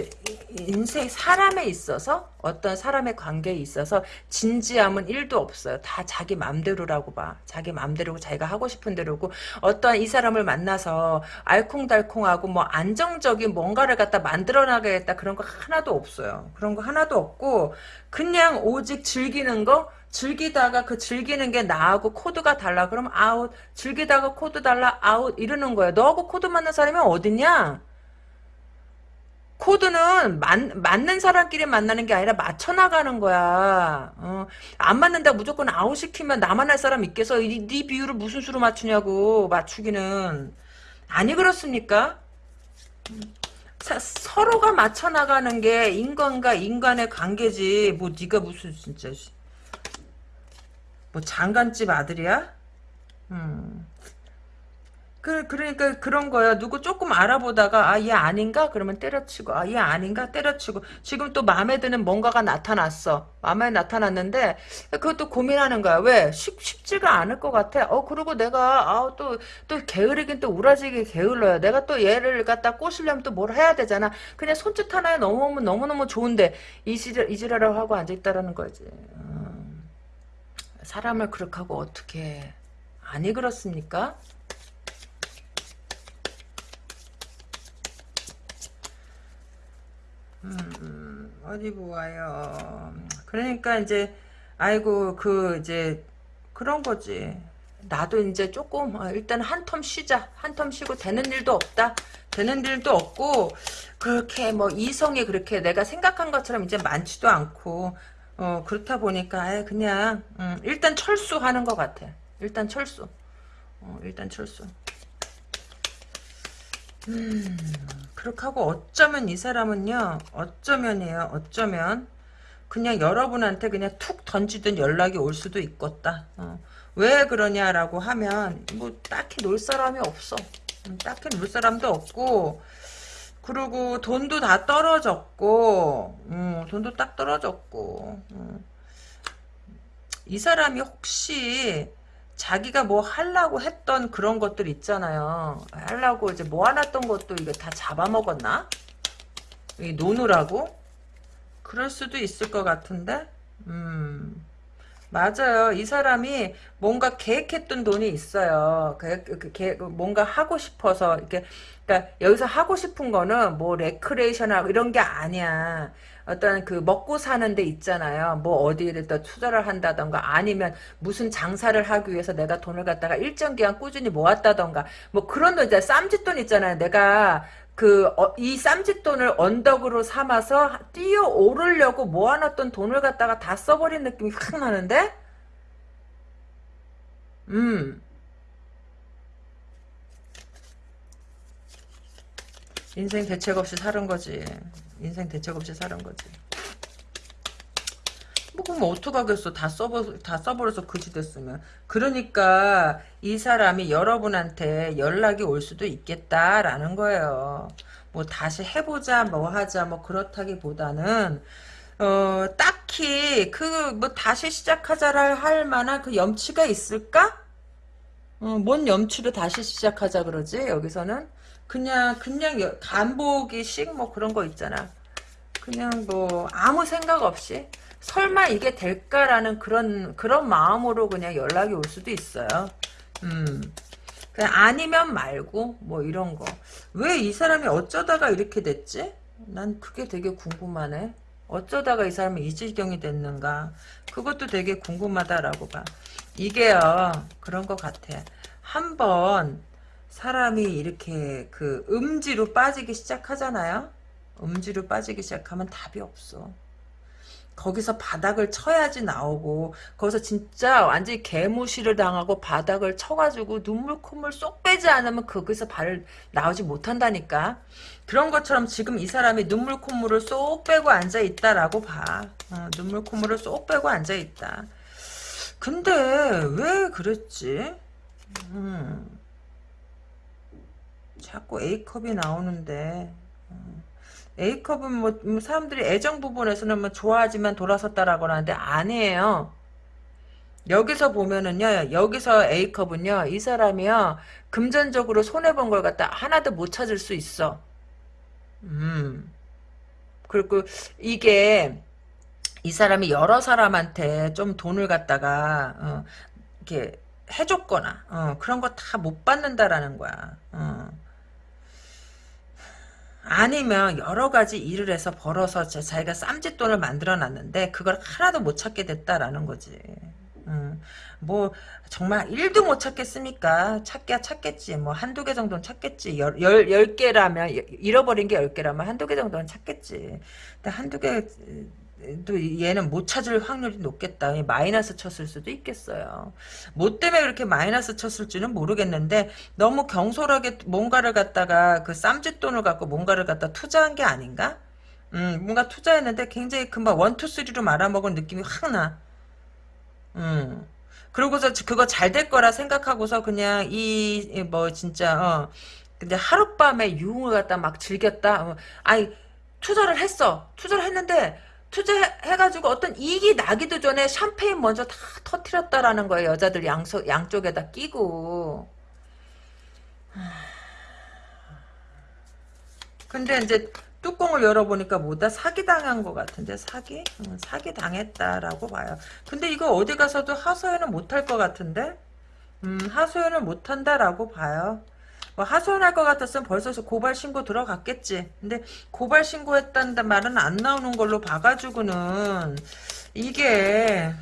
인생, 사람에 있어서, 어떤 사람의 관계에 있어서, 진지함은 1도 없어요. 다 자기 맘대로라고 봐. 자기 맘대로고, 자기가 하고 싶은 대로고, 어떤 이 사람을 만나서, 알콩달콩하고, 뭐, 안정적인 뭔가를 갖다 만들어 나가겠다, 그런 거 하나도 없어요. 그런 거 하나도 없고, 그냥 오직 즐기는 거, 즐기다가 그 즐기는 게 나하고 코드가 달라. 그럼 아웃. 즐기다가 코드 달라. 아웃. 이러는 거야. 너하고 코드 맞는 사람이 어딨냐? 코드는 맞, 맞는 사람끼리 만나는 게 아니라 맞춰 나가는 거야. 어, 안 맞는다 무조건 아웃 시키면 나만 할 사람 있겠어. 이, 네 비율을 무슨 수로 맞추냐고 맞추기는 아니 그렇습니까? 사, 서로가 맞춰 나가는 게 인간과 인간의 관계지. 뭐 네가 무슨 진짜 뭐 장간집 아들이야? 음. 그, 그러니까 그런 거야. 누구 조금 알아보다가 아 얘 아닌가? 그러면 때려치고 아 얘 아닌가? 때려치고 지금 또 마음에 드는 뭔가가 나타났어. 마음에 나타났는데 그것도 고민하는 거야. 왜? 쉽, 쉽지가 않을 것 같아. 어 그리고 내가 아 또 또 게으르긴 또 우라지게 게을러요. 내가 또 얘를 갖다 꼬시려면 또 뭘 해야 되잖아. 그냥 손짓 하나에 넘어오면 너무너무 좋은데 이지랄 이지랄하고 하고 앉아있다라는 거지. 음, 사람을 그렇게 하고 어떻게 아니 그렇습니까? 음, 어디 보아요. 그러니까 이제 아이고 그 이제 그런 거지. 나도 이제 조금 어, 일단 한 텀 쉬자. 한 텀 쉬고 되는 일도 없다. 되는 일도 없고 그렇게 뭐 이성이 그렇게 내가 생각한 것처럼 이제 많지도 않고 어 그렇다 보니까 아예 그냥 음, 일단 철수하는 것 같아. 일단 철수. 어, 일단 철수. 음, 그렇게 하고 어쩌면 이 사람은요, 어쩌면이에요, 어쩌면. 그냥 여러분한테 그냥 툭 던지든 연락이 올 수도 있겠다. 어. 왜 그러냐라고 하면, 뭐, 딱히 놀 사람이 없어. 음, 딱히 놀 사람도 없고, 그리고 돈도 다 떨어졌고, 음, 돈도 딱 떨어졌고, 음. 이 사람이 혹시, 자기가 뭐 하려고 했던 그런 것들 있잖아요. 하려고 이제 모아놨던 것도 이거 다 잡아먹었나? 노느라고? 그럴 수도 있을 것 같은데? 음. 맞아요. 이 사람이 뭔가 계획했던 돈이 있어요. 그, 그, 그, 뭔가 하고 싶어서 이렇게 그러니까 여기서 하고 싶은 거는 뭐 레크레이션하고 이런 게 아니야. 어떤 그 먹고 사는 데 있잖아요. 뭐 어디를 더 투자를 한다던가 아니면 무슨 장사를 하기 위해서 내가 돈을 갖다가 일정 기간 꾸준히 모았다던가 뭐 그런 돈 이제 쌈짓돈 있잖아요. 내가 그이 어, 쌈짓돈을 언덕으로 삼아서 뛰어 오르려고 모아놨던 돈을 갖다가 다 써버린 느낌이 확 나는데 음 인생 대책 없이 사는 거지 인생 대책 없이 사는 거지. 뭐 그럼 어떡하겠어. 다 써버, 다 써버려서 그지 됐으면. 그러니까 이 사람이 여러분한테 연락이 올 수도 있겠다라는 거예요. 뭐 다시 해보자 뭐 하자 뭐 그렇다기보다는 어 딱히 그 뭐 다시 시작하자를 할 만한 그 염치가 있을까? 어, 뭔 염치로 다시 시작하자 그러지 여기서는 그냥 그냥 간보기식 뭐 그런 거 있잖아. 그냥 뭐 아무 생각 없이 설마 이게 될까라는 그런 그런 마음으로 그냥 연락이 올 수도 있어요. 음. 그냥 아니면 말고 뭐 이런 거. 왜 이 사람이 어쩌다가 이렇게 됐지? 난 그게 되게 궁금하네. 어쩌다가 이 사람이 이 지경이 됐는가. 그것도 되게 궁금하다라고 봐. 이게요. 그런 것 같아. 한번 사람이 이렇게 그 음지로 빠지기 시작하잖아요. 음지로 빠지기 시작하면 답이 없어. 거기서 바닥을 쳐야지 나오고 거기서 진짜 완전히 개무시를 당하고 바닥을 쳐가지고 눈물 콧물 쏙 빼지 않으면 거기서 발을 나오지 못한다니까 그런 것처럼 지금 이 사람이 눈물 콧물을 쏙 빼고 앉아 있다라고 봐 어, 눈물 콧물을 쏙 빼고 앉아 있다 근데 왜 그랬지 음. 자꾸 A컵이 나오는데 어. A컵은 뭐, 뭐 사람들이 애정 부분에서는 뭐 좋아하지만 돌아섰다라고 하는데 아니에요. 여기서 보면은요, 여기서 A컵은요, 이 사람이요, 금전적으로 손해본 걸 갖다 하나도 못 찾을 수 있어. 음. 그리고 이게, 이 사람이 여러 사람한테 좀 돈을 갖다가, 어, 이렇게 해줬거나, 어, 그런 거 다 못 받는다라는 거야. 어. 아니면 여러 가지 일을 해서 벌어서 자기가 쌈짓돈을 만들어 놨는데 그걸 하나도 못 찾게 됐다라는 거지. 음. 음, 뭐 정말 1도 못 찾겠습니까? 찾기야 찾겠지. 뭐 한두 개 정도는 찾겠지. 열, 열, 열 개라면 잃어버린 게 열 개라면 한두 개 정도는 찾겠지. 근데 한두 개 또 얘는 못 찾을 확률이 높겠다. 마이너스 쳤을 수도 있겠어요. 뭐 때문에 그렇게 마이너스 쳤을지는 모르겠는데 너무 경솔하게 뭔가를 갖다가 그 쌈짓돈을 갖고 뭔가를 갖다 투자한 게 아닌가? 음, 뭔가 투자했는데 굉장히 금방 원투 쓰리로 말아먹은 느낌이 확 나. 음. 그러고서 그거 잘 될 거라 생각하고서 그냥 이 뭐 진짜 어 근데 하룻밤에 유흥을 갖다 막 즐겼다. 어. 아니 투자를 했어. 투자를 했는데 투자해가지고 어떤 이익이 나기도 전에 샴페인 먼저 다 터트렸다라는 거예요. 여자들 양so, 양쪽에다 끼고. 근데 이제 뚜껑을 열어보니까 뭐다 사기당한 것 같은데 사기? 응, 사기당했다라고 봐요. 근데 이거 어디 가서도 하소연은 못할 것 같은데? 음, 하소연을 못한다라고 봐요. 뭐 하소연할 것 같았으면 벌써 고발 신고 들어갔겠지. 근데 고발 신고했다는 말은 안 나오는 걸로 봐가지고는 이게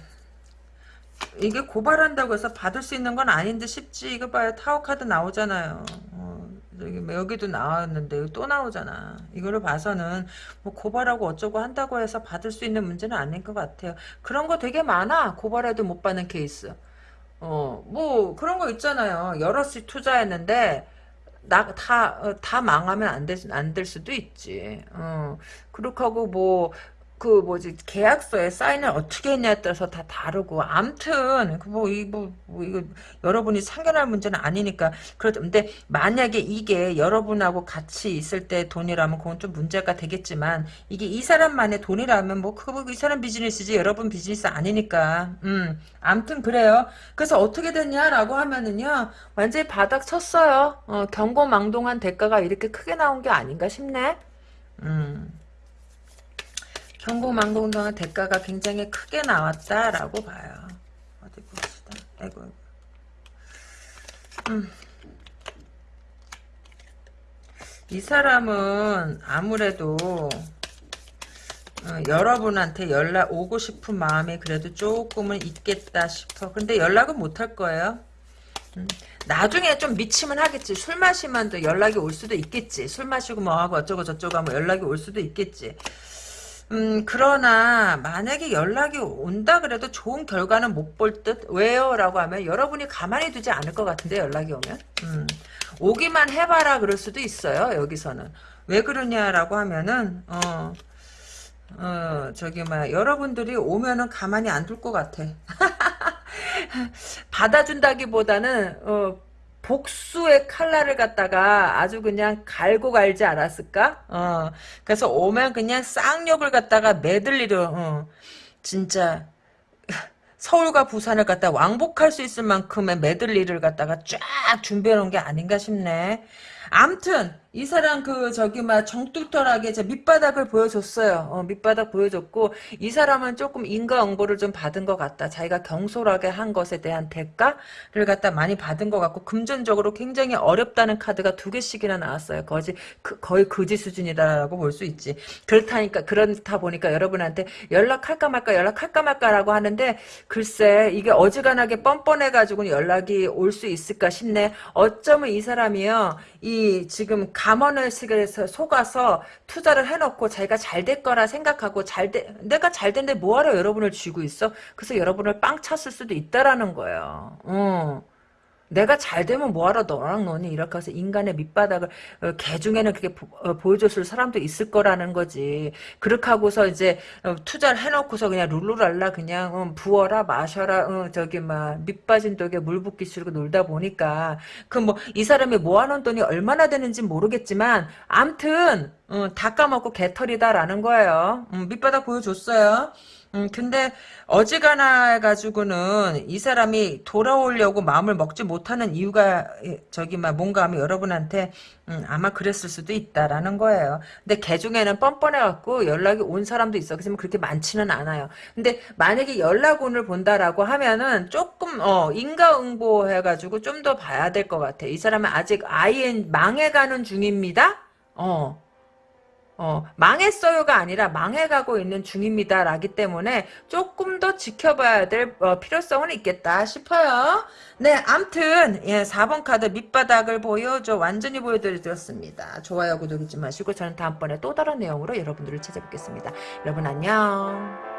이게 고발한다고 해서 받을 수 있는 건 아닌데 싶지. 이거 봐요. 타워 카드 나오잖아요. 어, 여기, 여기도 나왔는데 또 나오잖아. 이거를 봐서는 뭐 고발하고 어쩌고 한다고 해서 받을 수 있는 문제는 아닌 것 같아요. 그런 거 되게 많아. 고발해도 못 받는 케이스. 어, 뭐 그런 거 있잖아요. 여럿이 투자했는데 나, 다, 어, 다 망하면 안 될, 안될 수도 있지. 어, 그렇게 하고 뭐, 그 뭐지 계약서에 사인을 어떻게 했냐에 따라서 다 다르고 암튼 그뭐이뭐 뭐 이거 여러분이 상견할 문제는 아니니까 그런데 만약에 이게 여러분하고 같이 있을 때 돈이라면 그건 좀 문제가 되겠지만 이게 이 사람만의 돈이라면 뭐 그거 이 사람 비즈니스지 여러분 비즈니스 아니니까. 음 암튼 그래요. 그래서 어떻게 됐냐라고 하면은요 완전히 바닥 쳤어요. 어, 경고망동한 대가가 이렇게 크게 나온 게 아닌가 싶네. 음 경고망동동한 대가가 굉장히 크게 나왔다라고 봐요. 어디 봅시다. 아이고. 음. 이 사람은 아무래도 어, 여러분한테 연락 오고 싶은 마음이 그래도 조금은 있겠다 싶어. 근데 연락은 못 할 거예요. 음. 나중에 좀 미치면 하겠지. 술 마시면 또 연락이 올 수도 있겠지. 술 마시고 뭐하고 어쩌고 저쩌고 하면 연락이 올 수도 있겠지. 음, 그러나 만약에 연락이 온다 그래도 좋은 결과는 못 볼 듯? 왜요? 라고 하면 여러분이 가만히 두지 않을 것 같은데 연락이 오면 음, 오기만 해봐라 그럴 수도 있어요 여기서는 왜 그러냐라고 하면은 어, 어 저기 막 여러분들이 오면은 가만히 안 둘 것 같아 [laughs] 받아준다기보다는 어, 복수의 칼날을 갖다가 아주 그냥 갈고 갈지 않았을까? 어, 그래서 오면 그냥 쌍욕을 갖다가 매들리려, 어, 진짜, 서울과 부산을 갖다 왕복할 수 있을 만큼의 매들리를 갖다가 쫙 준비해 놓은 게 아닌가 싶네. 암튼 이 사람 그 저기 막 정뚝털하게 저 밑바닥을 보여줬어요. 어, 밑바닥 보여줬고 이 사람은 조금 인과응보를 좀 받은 것 같다. 자기가 경솔하게 한 것에 대한 대가를 갖다 많이 받은 것 같고 금전적으로 굉장히 어렵다는 카드가 두 개씩이나 나왔어요. 거지 그, 거의 거지 수준이다라고 볼 수 있지. 그렇다니까 그렇다 보니까 여러분한테 연락할까 말까 연락할까 말까라고 하는데 글쎄 이게 어지간하게 뻔뻔해가지고 연락이 올 수 있을까 싶네. 어쩌면 이 사람이요 이 지금 감언을 속에서 속아서 투자를 해놓고 자기가 잘 될 거라 생각하고 잘 돼, 내가 잘 된데 뭐하러 여러분을 쥐고 있어? 그래서 여러분을 빵 찼을 수도 있다라는 거예요. 어. 내가 잘 되면 뭐하러 너랑 너니 이렇게 해서 인간의 밑바닥을 어, 개 중에는 그렇게 보, 어, 여줬을 사람도 있을 거라는 거지. 그렇게 하고서 이제 어, 투자를 해놓고서 그냥 룰루랄라 그냥 어, 부어라 마셔라 어, 저기 막 밑빠진 독에 물 붓기 싫고 놀다 보니까. 그 뭐 이 사람이 모아놓은 돈이 얼마나 되는지 모르겠지만 암튼 어, 다 까먹고 개털이다라는 거예요. 음, 밑바닥 보여줬어요 음, 근데 어지간해 가지고는 이 사람이 돌아오려고 마음을 먹지 못하는 이유가 저기 막 뭔가 하면 여러분한테 음, 아마 그랬을 수도 있다라는 거예요. 근데 개 중에는 뻔뻔해 갖고 연락이 온 사람도 있어. 그지만 그렇게 많지는 않아요. 근데 만약에 연락운을 본다라고 하면은 조금 어 인과응보 해 가지고 좀 더 봐야 될 것 같아. 이 사람은 아직 아이엔 망해가는 중입니다. 어. 어, 망했어요가 아니라 망해가고 있는 중입니다. 라기 때문에 조금 더 지켜봐야 될 어, 필요성은 있겠다 싶어요. 네, 암튼 예, 4번 카드 밑바닥을 보여줘 완전히 보여드렸습니다. 좋아요, 구독 잊지 마시고 저는 다음번에 또 다른 내용으로 여러분들을 찾아뵙겠습니다. 여러분 안녕.